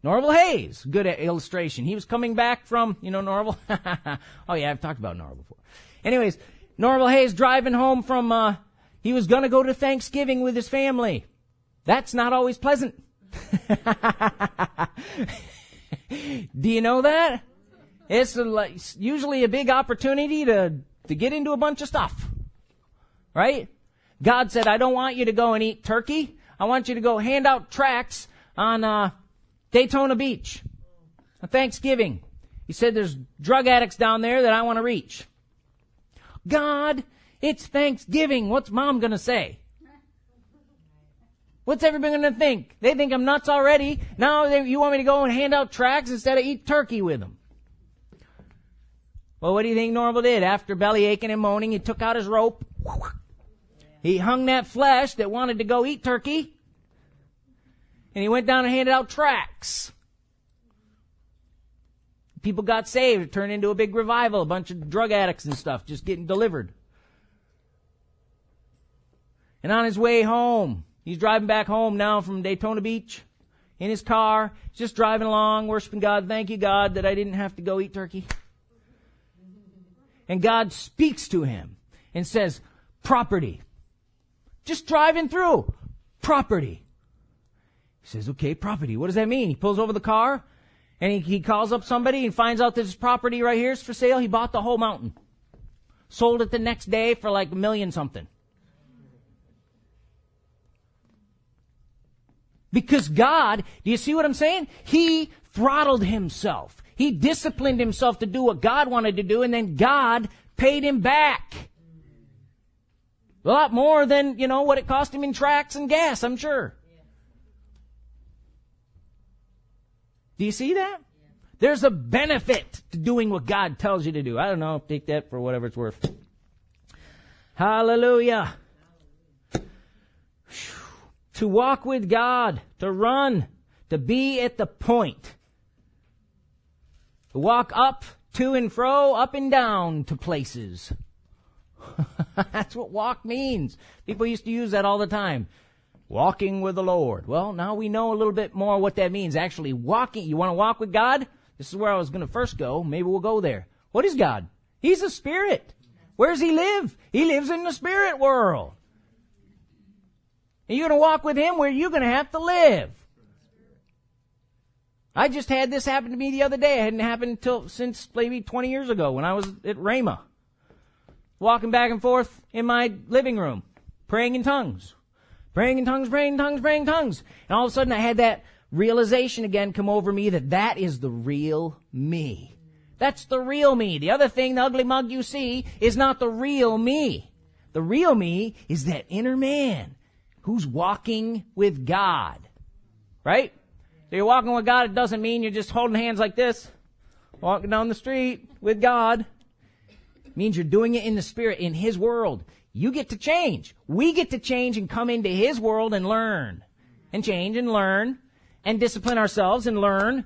Speaker 2: Norval Hayes, good illustration. He was coming back from, you know, Norval. oh yeah, I've talked about Norval before. Anyways, Norval Hayes driving home from, uh, he was gonna go to Thanksgiving with his family. That's not always pleasant. Do you know that? It's a, usually a big opportunity to, to get into a bunch of stuff. Right? God said, I don't want you to go and eat turkey. I want you to go hand out tracts on, uh, Daytona Beach. On Thanksgiving. He said there's drug addicts down there that I want to reach. God, it's Thanksgiving. What's mom gonna say? What's everybody gonna think? They think I'm nuts already. Now they, you want me to go and hand out tracts instead of eat turkey with them. Well, what do you think Norval did? After belly aching and moaning, he took out his rope. He hung that flesh that wanted to go eat turkey. And he went down and handed out tracts. People got saved. It turned into a big revival. A bunch of drug addicts and stuff just getting delivered. And on his way home, he's driving back home now from Daytona Beach in his car, just driving along, worshiping God. Thank you, God, that I didn't have to go eat turkey. And God speaks to him and says, property. Just driving through. Property. He says, okay, property. What does that mean? He pulls over the car and he, he calls up somebody and finds out this property right here is for sale. He bought the whole mountain. Sold it the next day for like a million something. Because God, do you see what I'm saying? He throttled himself. He disciplined himself to do what God wanted to do, and then God paid him back. A lot more than, you know, what it cost him in tracks and gas, I'm sure. Do you see that? There's a benefit to doing what God tells you to do. I don't know, take that for whatever it's worth. Hallelujah. To walk with God, to run, to be at the point to walk up, to and fro, up and down to places. That's what walk means. People used to use that all the time. Walking with the Lord. Well, now we know a little bit more what that means. Actually, walking. You want to walk with God? This is where I was going to first go. Maybe we'll go there. What is God? He's a spirit. Where does he live? He lives in the spirit world. And you're going to walk with him where you're going to have to live. I just had this happen to me the other day. It hadn't happened until since maybe 20 years ago when I was at Rhema, Walking back and forth in my living room, praying in tongues. Praying in tongues, praying in tongues, praying in tongues. And all of a sudden I had that realization again come over me that that is the real me. That's the real me. The other thing, the ugly mug you see, is not the real me. The real me is that inner man who's walking with God. Right? So you're walking with God, it doesn't mean you're just holding hands like this, walking down the street with God. It means you're doing it in the Spirit, in His world. You get to change. We get to change and come into His world and learn. And change and learn and discipline ourselves and learn.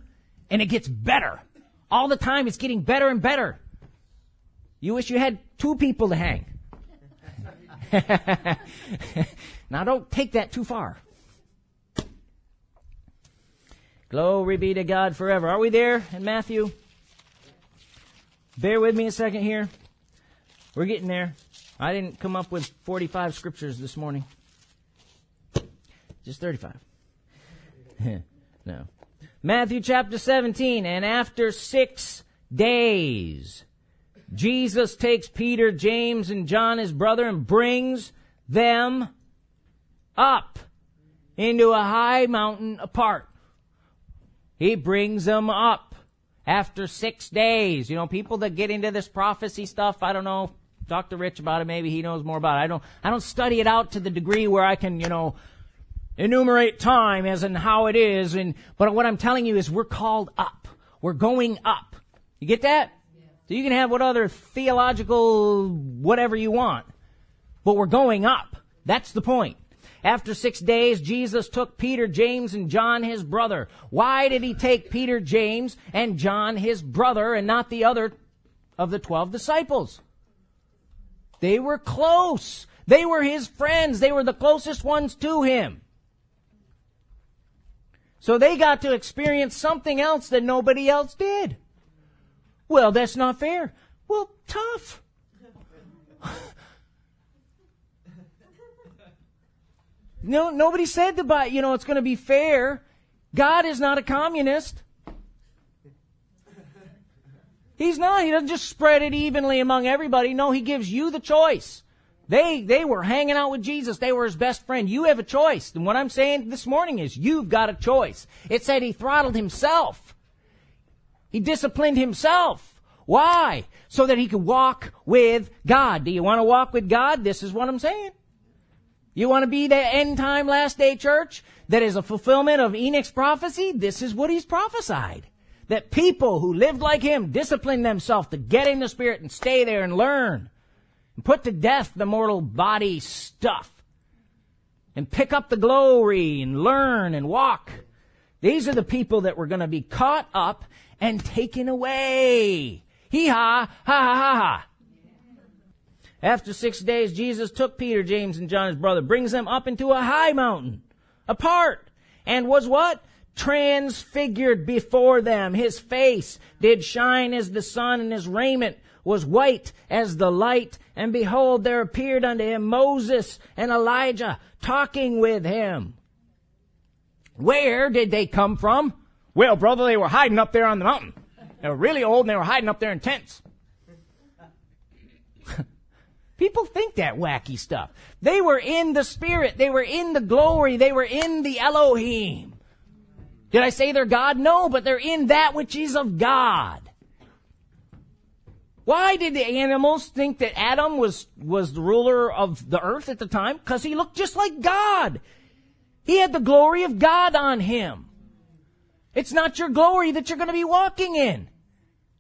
Speaker 2: And it gets better. All the time it's getting better and better. You wish you had two people to hang. now don't take that too far. Glory be to God forever. Are we there in Matthew? Bear with me a second here. We're getting there. I didn't come up with 45 scriptures this morning. Just 35. no. Matthew chapter 17. And after six days, Jesus takes Peter, James, and John, his brother, and brings them up into a high mountain apart. He brings them up after six days. You know, people that get into this prophecy stuff, I don't know, talk to Rich about it, maybe he knows more about it. I don't, I don't study it out to the degree where I can, you know, enumerate time as in how it is. And, but what I'm telling you is we're called up. We're going up. You get that? So you can have what other theological whatever you want. But we're going up. That's the point. After six days, Jesus took Peter, James, and John, his brother. Why did he take Peter, James, and John, his brother, and not the other of the twelve disciples? They were close. They were his friends. They were the closest ones to him. So they got to experience something else that nobody else did. Well, that's not fair. Well, tough. no, nobody said that, you know, it's going to be fair. God is not a communist. He's not. He doesn't just spread it evenly among everybody. No, he gives you the choice. They, they were hanging out with Jesus. They were his best friend. You have a choice. And what I'm saying this morning is you've got a choice. It said he throttled himself. He disciplined himself. Why? So that he could walk with God. Do you want to walk with God? This is what I'm saying. You want to be the end time last day church that is a fulfillment of Enoch's prophecy? This is what he's prophesied. That people who lived like him disciplined themselves to get in the spirit and stay there and learn and put to death the mortal body stuff and pick up the glory and learn and walk. These are the people that were going to be caught up and taken away. Hee ha, ha ha ha ha. After six days, Jesus took Peter, James, and John, his brother, brings them up into a high mountain, apart, and was what? Transfigured before them. His face did shine as the sun, and his raiment was white as the light. And behold, there appeared unto him Moses and Elijah talking with him. Where did they come from? Well, brother, they were hiding up there on the mountain. They were really old and they were hiding up there in tents. People think that wacky stuff. They were in the Spirit. They were in the glory. They were in the Elohim. Did I say they're God? No, but they're in that which is of God. Why did the animals think that Adam was, was the ruler of the earth at the time? Because he looked just like God. He had the glory of God on him. It's not your glory that you're going to be walking in.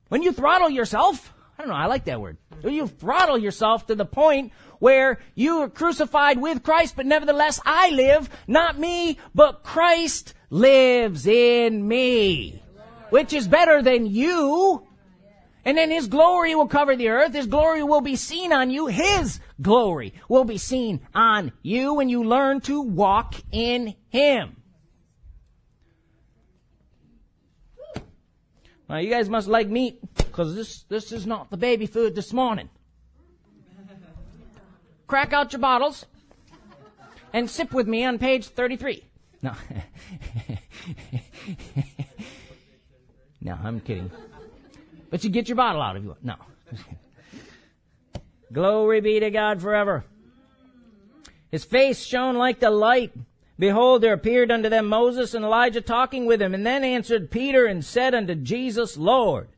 Speaker 2: When you throttle yourself, I don't know, I like that word. You throttle yourself to the point where you are crucified with Christ, but nevertheless I live, not me, but Christ lives in me. Which is better than you. And then His glory will cover the earth. His glory will be seen on you. His glory will be seen on you when you learn to walk in Him. Now you guys must like meat because this, this is not the baby food this morning. Crack out your bottles and sip with me on page 33. No. no, I'm kidding. But you get your bottle out if you want. No. Glory be to God forever. His face shone like the light. Behold, there appeared unto them Moses and Elijah talking with him. And then answered Peter and said unto Jesus, Lord,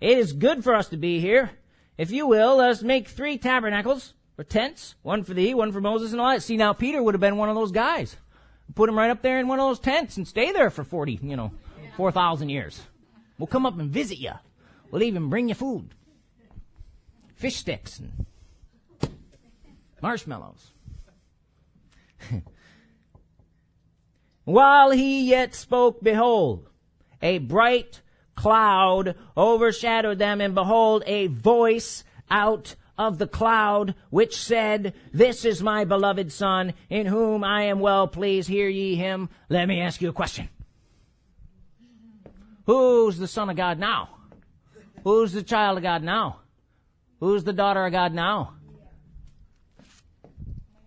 Speaker 2: it is good for us to be here. If you will, let us make three tabernacles or tents, one for thee, one for Moses and Elijah. See, now Peter would have been one of those guys. Put him right up there in one of those tents and stay there for 40, you know, 4,000 years. We'll come up and visit you. We'll even bring you food. Fish sticks and marshmallows. While he yet spoke, behold, a bright cloud overshadowed them, and behold, a voice out of the cloud which said, This is my beloved Son, in whom I am well pleased. Hear ye him. Let me ask you a question. Who's the Son of God now? Who's the child of God now? Who's the daughter of God now?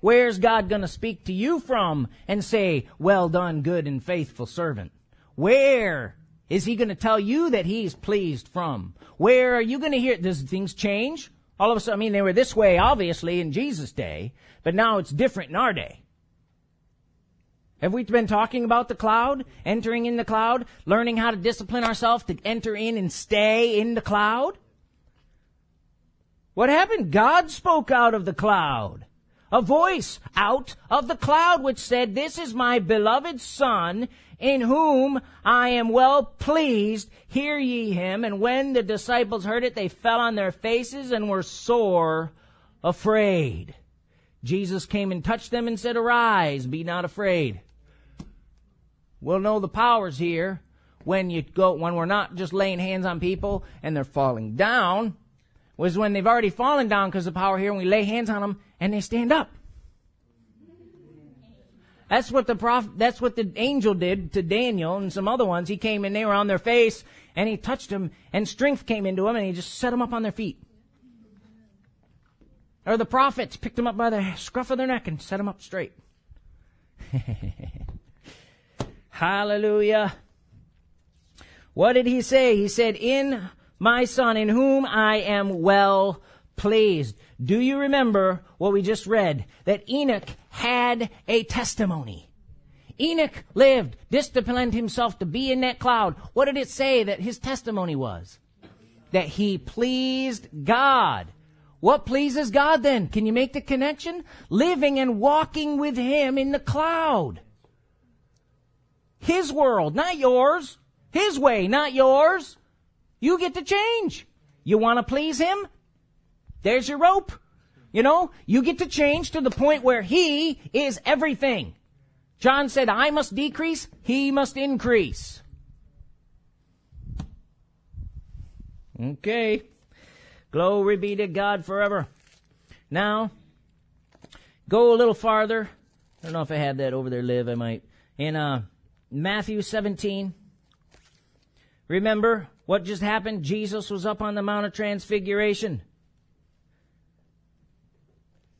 Speaker 2: Where's God going to speak to you from and say, well done, good and faithful servant? Where is he going to tell you that he's pleased from? Where are you going to hear? Does things change? All of a sudden, I mean, they were this way, obviously, in Jesus' day, but now it's different in our day. Have we been talking about the cloud, entering in the cloud, learning how to discipline ourselves to enter in and stay in the cloud? What happened? God spoke out of the cloud. A voice out of the cloud which said, This is my beloved son in whom I am well pleased. Hear ye him. And when the disciples heard it, they fell on their faces and were sore afraid. Jesus came and touched them and said, Arise, be not afraid. We'll know the powers here when you go, when we're not just laying hands on people and they're falling down, was when they've already fallen down because of power here and we lay hands on them and they stand up. That's what the prophet, that's what the angel did to Daniel and some other ones. He came and they were on their face and he touched them and strength came into them and he just set them up on their feet. Or the prophets picked them up by the scruff of their neck and set them up straight. Hallelujah. What did he say? He said, in my son in whom I am well pleased. Do you remember what we just read? That Enoch had a testimony. Enoch lived, disciplined himself to be in that cloud. What did it say that his testimony was? That he pleased God. What pleases God then? Can you make the connection? Living and walking with him in the cloud. His world, not yours. His way, not yours. You get to change. You want to please him? There's your rope. You know, you get to change to the point where he is everything. John said, I must decrease, he must increase. Okay. Glory be to God forever. Now, go a little farther. I don't know if I had that over there, Liv. I might. In uh, Matthew 17. Remember what just happened? Jesus was up on the Mount of Transfiguration.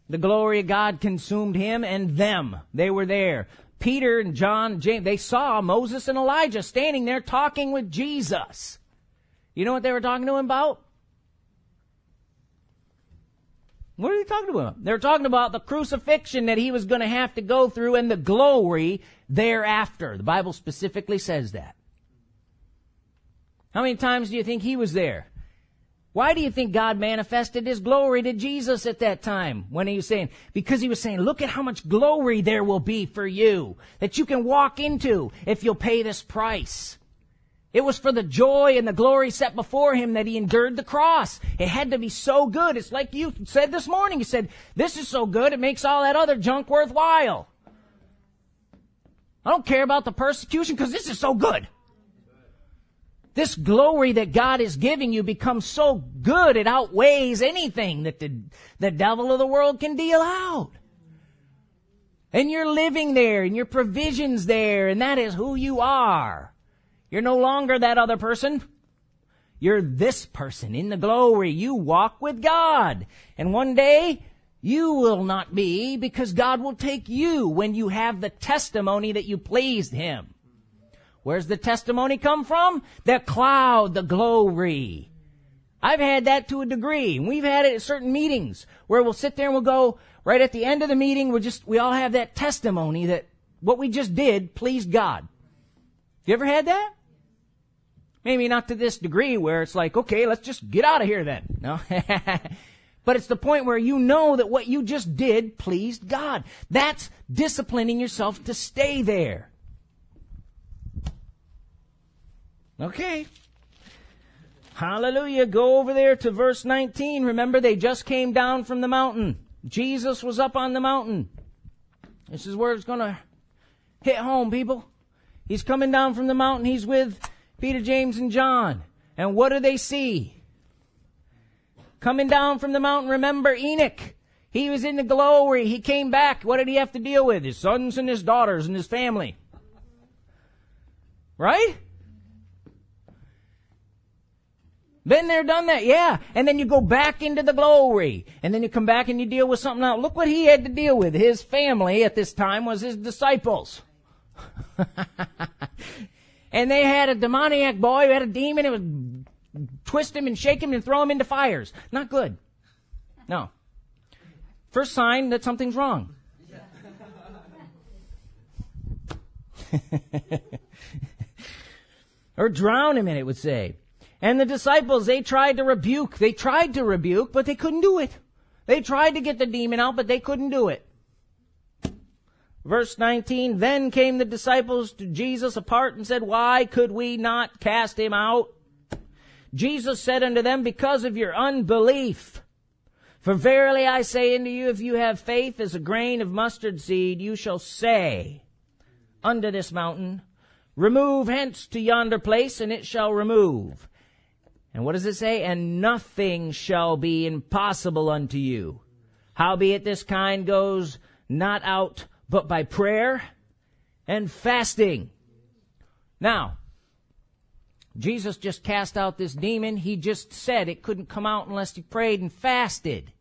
Speaker 2: The glory of God consumed him and them. They were there. Peter and John, James, they saw Moses and Elijah standing there talking with Jesus. You know what they were talking to him about? What are they talking about? They're talking about the crucifixion that he was going to have to go through and the glory thereafter. The Bible specifically says that. How many times do you think he was there? Why do you think God manifested his glory to Jesus at that time when he was saying, because he was saying, look at how much glory there will be for you that you can walk into if you'll pay this price. It was for the joy and the glory set before him that he endured the cross. It had to be so good. It's like you said this morning. You said, this is so good, it makes all that other junk worthwhile. I don't care about the persecution because this is so good. This glory that God is giving you becomes so good it outweighs anything that the, the devil of the world can deal out. And you're living there and your provisions there and that is who you are. You're no longer that other person. You're this person in the glory. You walk with God. And one day, you will not be because God will take you when you have the testimony that you pleased Him. Where's the testimony come from? The cloud, the glory. I've had that to a degree. We've had it at certain meetings where we'll sit there and we'll go, right at the end of the meeting, we'll just, we all have that testimony that what we just did pleased God. You ever had that? Maybe not to this degree where it's like, okay, let's just get out of here then. No. but it's the point where you know that what you just did pleased God. That's disciplining yourself to stay there. Okay. Hallelujah. Go over there to verse 19. Remember, they just came down from the mountain. Jesus was up on the mountain. This is where it's going to hit home, people. He's coming down from the mountain. He's with Peter, James, and John. And what do they see? Coming down from the mountain, remember Enoch. He was in the glory. He came back. What did he have to deal with? His sons and his daughters and his family. Right? Been there, done that, yeah. And then you go back into the glory. And then you come back and you deal with something else. Look what he had to deal with. His family at this time was his disciples. and they had a demoniac boy who had a demon. It would twist him and shake him and throw him into fires. Not good. No. First sign that something's wrong. or drown him in it would say. And the disciples, they tried to rebuke. They tried to rebuke, but they couldn't do it. They tried to get the demon out, but they couldn't do it. Verse 19, then came the disciples to Jesus apart and said, why could we not cast him out? Jesus said unto them, because of your unbelief. For verily I say unto you, if you have faith as a grain of mustard seed, you shall say unto this mountain, remove hence to yonder place, and it shall remove. And what does it say? And nothing shall be impossible unto you. Howbeit this kind goes not out but by prayer and fasting. Now, Jesus just cast out this demon. He just said it couldn't come out unless he prayed and fasted.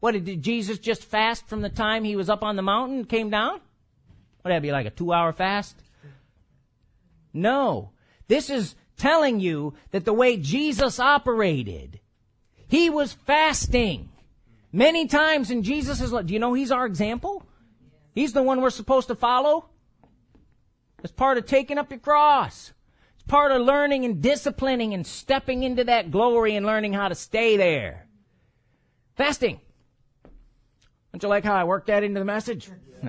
Speaker 2: What did Jesus just fast from the time he was up on the mountain and came down? Would that be like a two hour fast? No. This is telling you that the way Jesus operated, he was fasting. Many times in Jesus' life, do you know he's our example? He's the one we're supposed to follow. It's part of taking up your cross. It's part of learning and disciplining and stepping into that glory and learning how to stay there. Fasting. Don't you like how I worked that into the message?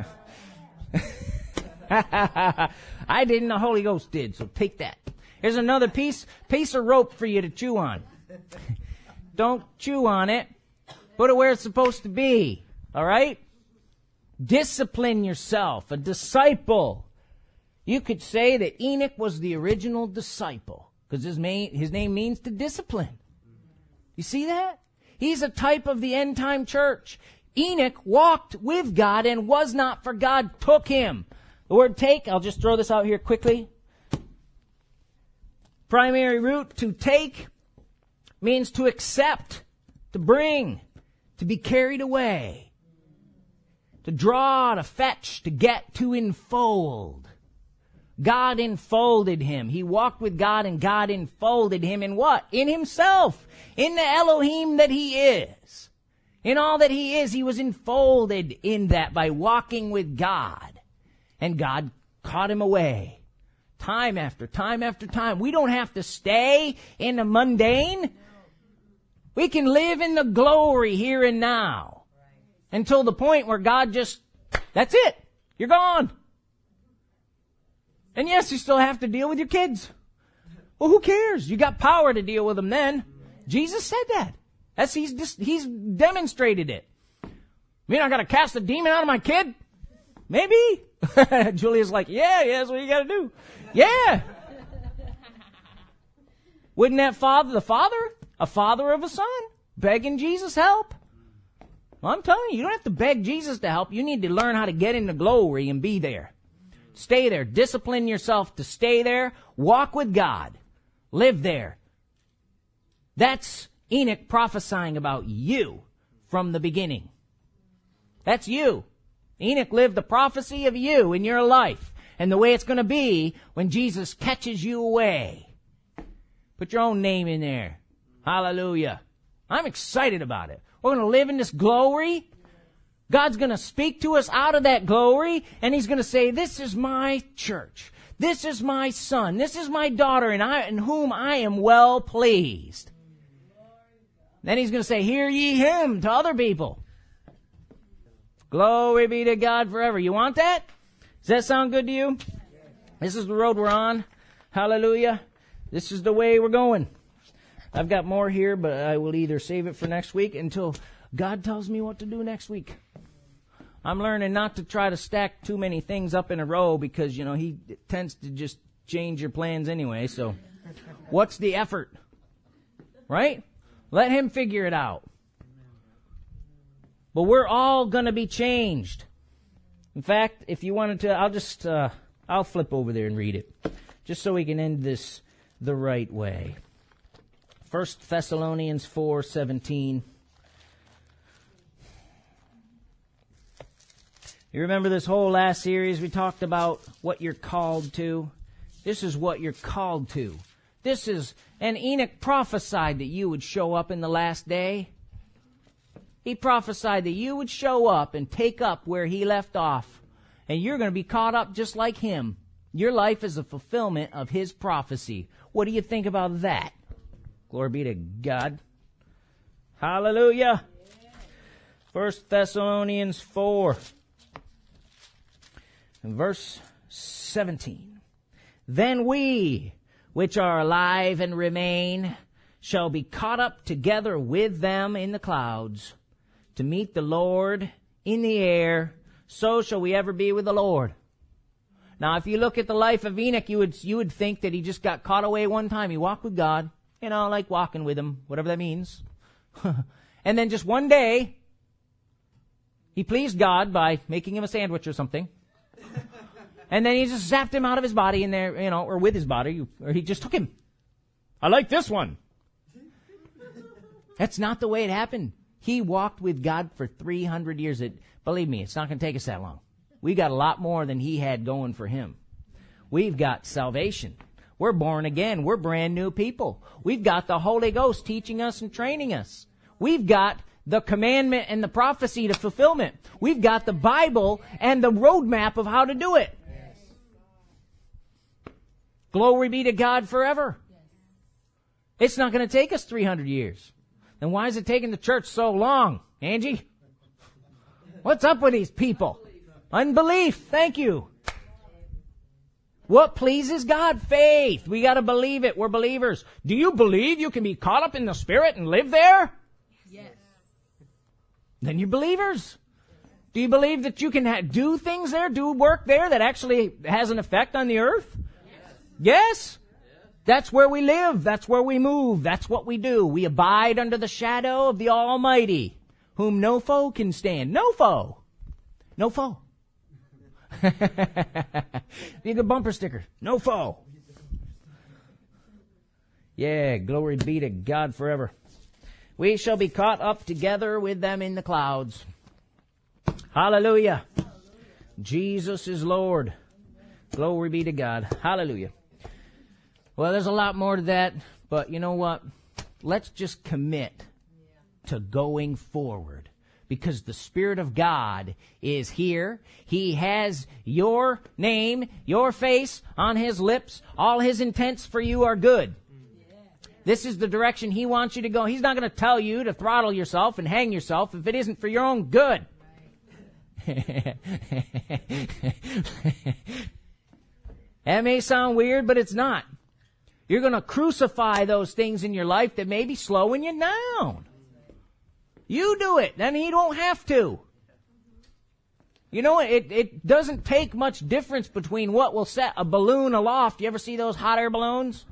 Speaker 2: I didn't, the Holy Ghost did, so take that. Here's another piece, piece of rope for you to chew on. Don't chew on it. Put it where it's supposed to be. All right? Discipline yourself. A disciple. You could say that Enoch was the original disciple because his, his name means to discipline. You see that? He's a type of the end time church. Enoch walked with God and was not for God took him. The word take, I'll just throw this out here quickly. Primary root to take means to accept, to bring, to be carried away, to draw, to fetch, to get, to enfold. God enfolded him. He walked with God and God enfolded him in what? In himself. In the Elohim that he is. In all that he is, he was enfolded in that by walking with God. And God caught him away. Time after time after time. We don't have to stay in the mundane. We can live in the glory here and now. Until the point where God just, that's it. You're gone. And yes, you still have to deal with your kids. Well, who cares? You got power to deal with them then. Jesus said that. That's, he's he's demonstrated it. I mean, I gotta cast a demon out of my kid? Maybe. Julia's like, yeah, yeah, that's what you gotta do. Yeah. Wouldn't that father, the father, a father of a son, begging Jesus help? Well, I'm telling you, you don't have to beg Jesus to help. You need to learn how to get into glory and be there. Stay there. Discipline yourself to stay there. Walk with God. Live there. That's Enoch prophesying about you from the beginning. That's you. Enoch lived the prophecy of you in your life and the way it's going to be when Jesus catches you away. Put your own name in there. Hallelujah. I'm excited about it. We're going to live in this glory. God's going to speak to us out of that glory and he's going to say, this is my church. This is my son. This is my daughter and I, in whom I am well pleased. Then he's going to say, hear ye him to other people. Glory be to God forever. You want that? Does that sound good to you? This is the road we're on. Hallelujah. This is the way we're going. I've got more here, but I will either save it for next week until God tells me what to do next week. I'm learning not to try to stack too many things up in a row because, you know, he tends to just change your plans anyway. So what's the effort? Right? Let him figure it out. But we're all going to be changed. In fact, if you wanted to, I'll just, uh, I'll flip over there and read it. Just so we can end this the right way. 1 Thessalonians 4:17 You remember this whole last series we talked about what you're called to? This is what you're called to. This is, and Enoch prophesied that you would show up in the last day. He prophesied that you would show up and take up where he left off. And you're going to be caught up just like him. Your life is a fulfillment of his prophecy. What do you think about that? Glory be to God. Hallelujah. First Thessalonians 4 verse 17. Then we, which are alive and remain, shall be caught up together with them in the clouds to meet the Lord in the air. So shall we ever be with the Lord. Now, if you look at the life of Enoch, you would, you would think that he just got caught away one time. He walked with God, you know, like walking with him, whatever that means. and then just one day, he pleased God by making him a sandwich or something. and then he just zapped him out of his body in there, you know, or with his body, or he just took him. I like this one. That's not the way it happened. He walked with God for 300 years. It, believe me, it's not going to take us that long. We got a lot more than he had going for him. We've got salvation. We're born again. We're brand new people. We've got the Holy Ghost teaching us and training us. We've got the commandment and the prophecy to fulfillment. We've got the Bible and the roadmap of how to do it. Glory be to God forever. It's not going to take us 300 years. Then why is it taking the church so long, Angie? What's up with these people? Unbelief. Thank you. What pleases God? Faith. We gotta believe it. We're believers. Do you believe you can be caught up in the Spirit and live there?
Speaker 3: Yes.
Speaker 2: Then you're believers. Do you believe that you can ha- do things there, do work there that actually has an effect on the earth? Yes. That's where we live. That's where we move. That's what we do. We abide under the shadow of the Almighty, whom no foe can stand. No foe. No foe. Be a good bumper sticker. No foe. Yeah, glory be to God forever. We shall be caught up together with them in the clouds. Hallelujah. Jesus is Lord. Glory be to God. Hallelujah. Well, there's a lot more to that, but you know what? Let's just commit to going forward because the Spirit of God is here. He has your name, your face on His lips. All His intents for you are good. Mm. This is the direction He wants you to go. He's not going to tell you to throttle yourself and hang yourself if it isn't for your own good. that may sound weird, but it's not. You're going to crucify those things in your life that may be slowing you down. You do it, then he don't have to. You know, it, it doesn't take much difference between what will set a balloon aloft. You ever see those hot air balloons?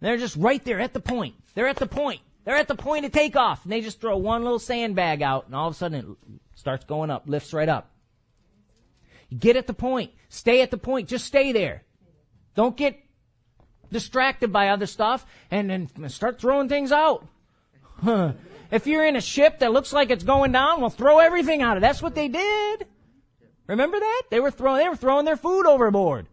Speaker 2: They're just right there at the point. They're at the point. They're at the point of takeoff. And they just throw one little sandbag out and all of a sudden it starts going up, lifts right up. You get at the point. Stay at the point. Just stay there. Don't get distracted by other stuff and then start throwing things out. if you're in a ship that looks like it's going down, well, throw everything out of. That's what they did. Remember that? They were throwing, they were throwing their food overboard.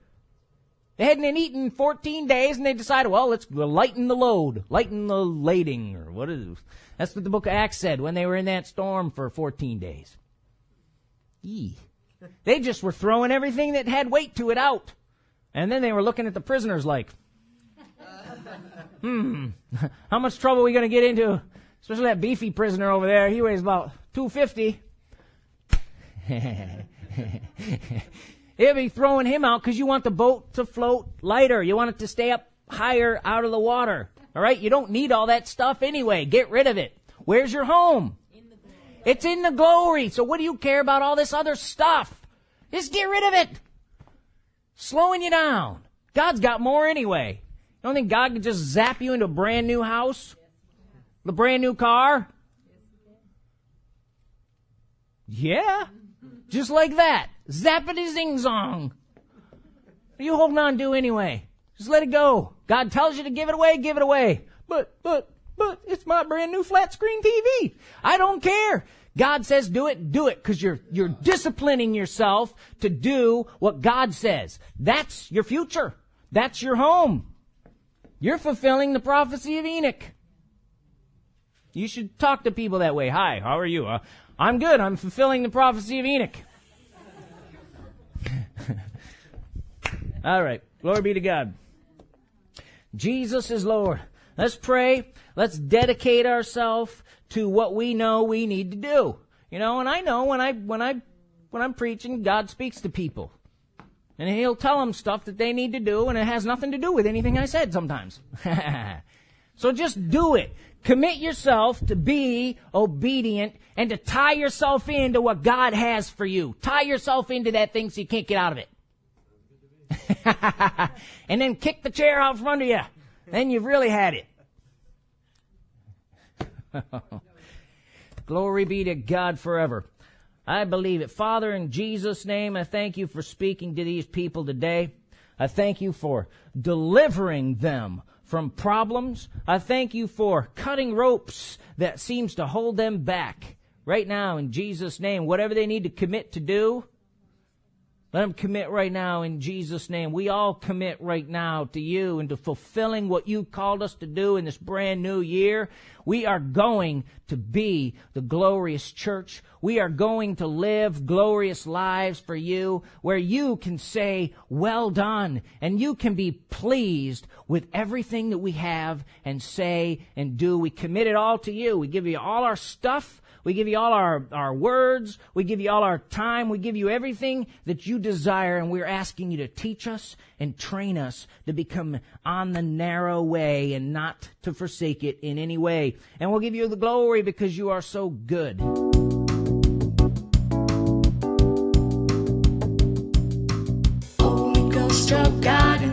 Speaker 2: They hadn't eaten 14 days and they decided, well, let's lighten the load, lighten the lading, or what is it? That's what the book of Acts said when they were in that storm for 14 days. Eee. They just were throwing everything that had weight to it out. And then they were looking at the prisoners like, hmm, how much trouble are we going to get into? Especially that beefy prisoner over there. He weighs about 250. He'll be throwing him out because you want the boat to float lighter. You want it to stay up higher out of the water. All right? You don't need all that stuff anyway. Get rid of it. Where's your home? It's in the glory. So what do you care about all this other stuff? Just get rid of it. Slowing you down. God's got more anyway. Don't think God could just zap you into a brand new house? The brand new car? Yeah. Just like that. Zappity zing zong. What are you holding on to anyway? Just let it go. God tells you to give it away, give it away. But, but, but it's my brand new flat screen TV. I don't care. God says do it, do it, because you're, you're disciplining yourself to do what God says. That's your future. That's your home. You're fulfilling the prophecy of Enoch. You should talk to people that way. Hi, how are you? Uh, I'm good. I'm fulfilling the prophecy of Enoch. All right. Glory be to God. Jesus is Lord. Let's pray. Let's dedicate ourselves to what we know we need to do. You know, and I know when I when I when I'm preaching, God speaks to people. And he'll tell them stuff that they need to do and it has nothing to do with anything I said sometimes. so just do it. Commit yourself to be obedient and to tie yourself into what God has for you. Tie yourself into that thing so you can't get out of it. and then kick the chair out from under you. Then you've really had it. Glory be to God forever. I believe it. Father, in Jesus' name, I thank you for speaking to these people today. I thank you for delivering them from problems. I thank you for cutting ropes that seems to hold them back. Right now, in Jesus' name, whatever they need to commit to do, let them commit right now in Jesus' name. We all commit right now to you and to fulfilling what you called us to do in this brand new year. We are going to be the glorious church. We are going to live glorious lives for you where you can say, well done, and you can be pleased with everything that we have and say and do. We commit it all to you. We give you all our stuff. We give you all our, our words. We give you all our time. We give you everything that you desire. And we're asking you to teach us and train us to become on the narrow way and not to forsake it in any way. And we'll give you the glory because you are so good.
Speaker 1: Holy Ghost of God.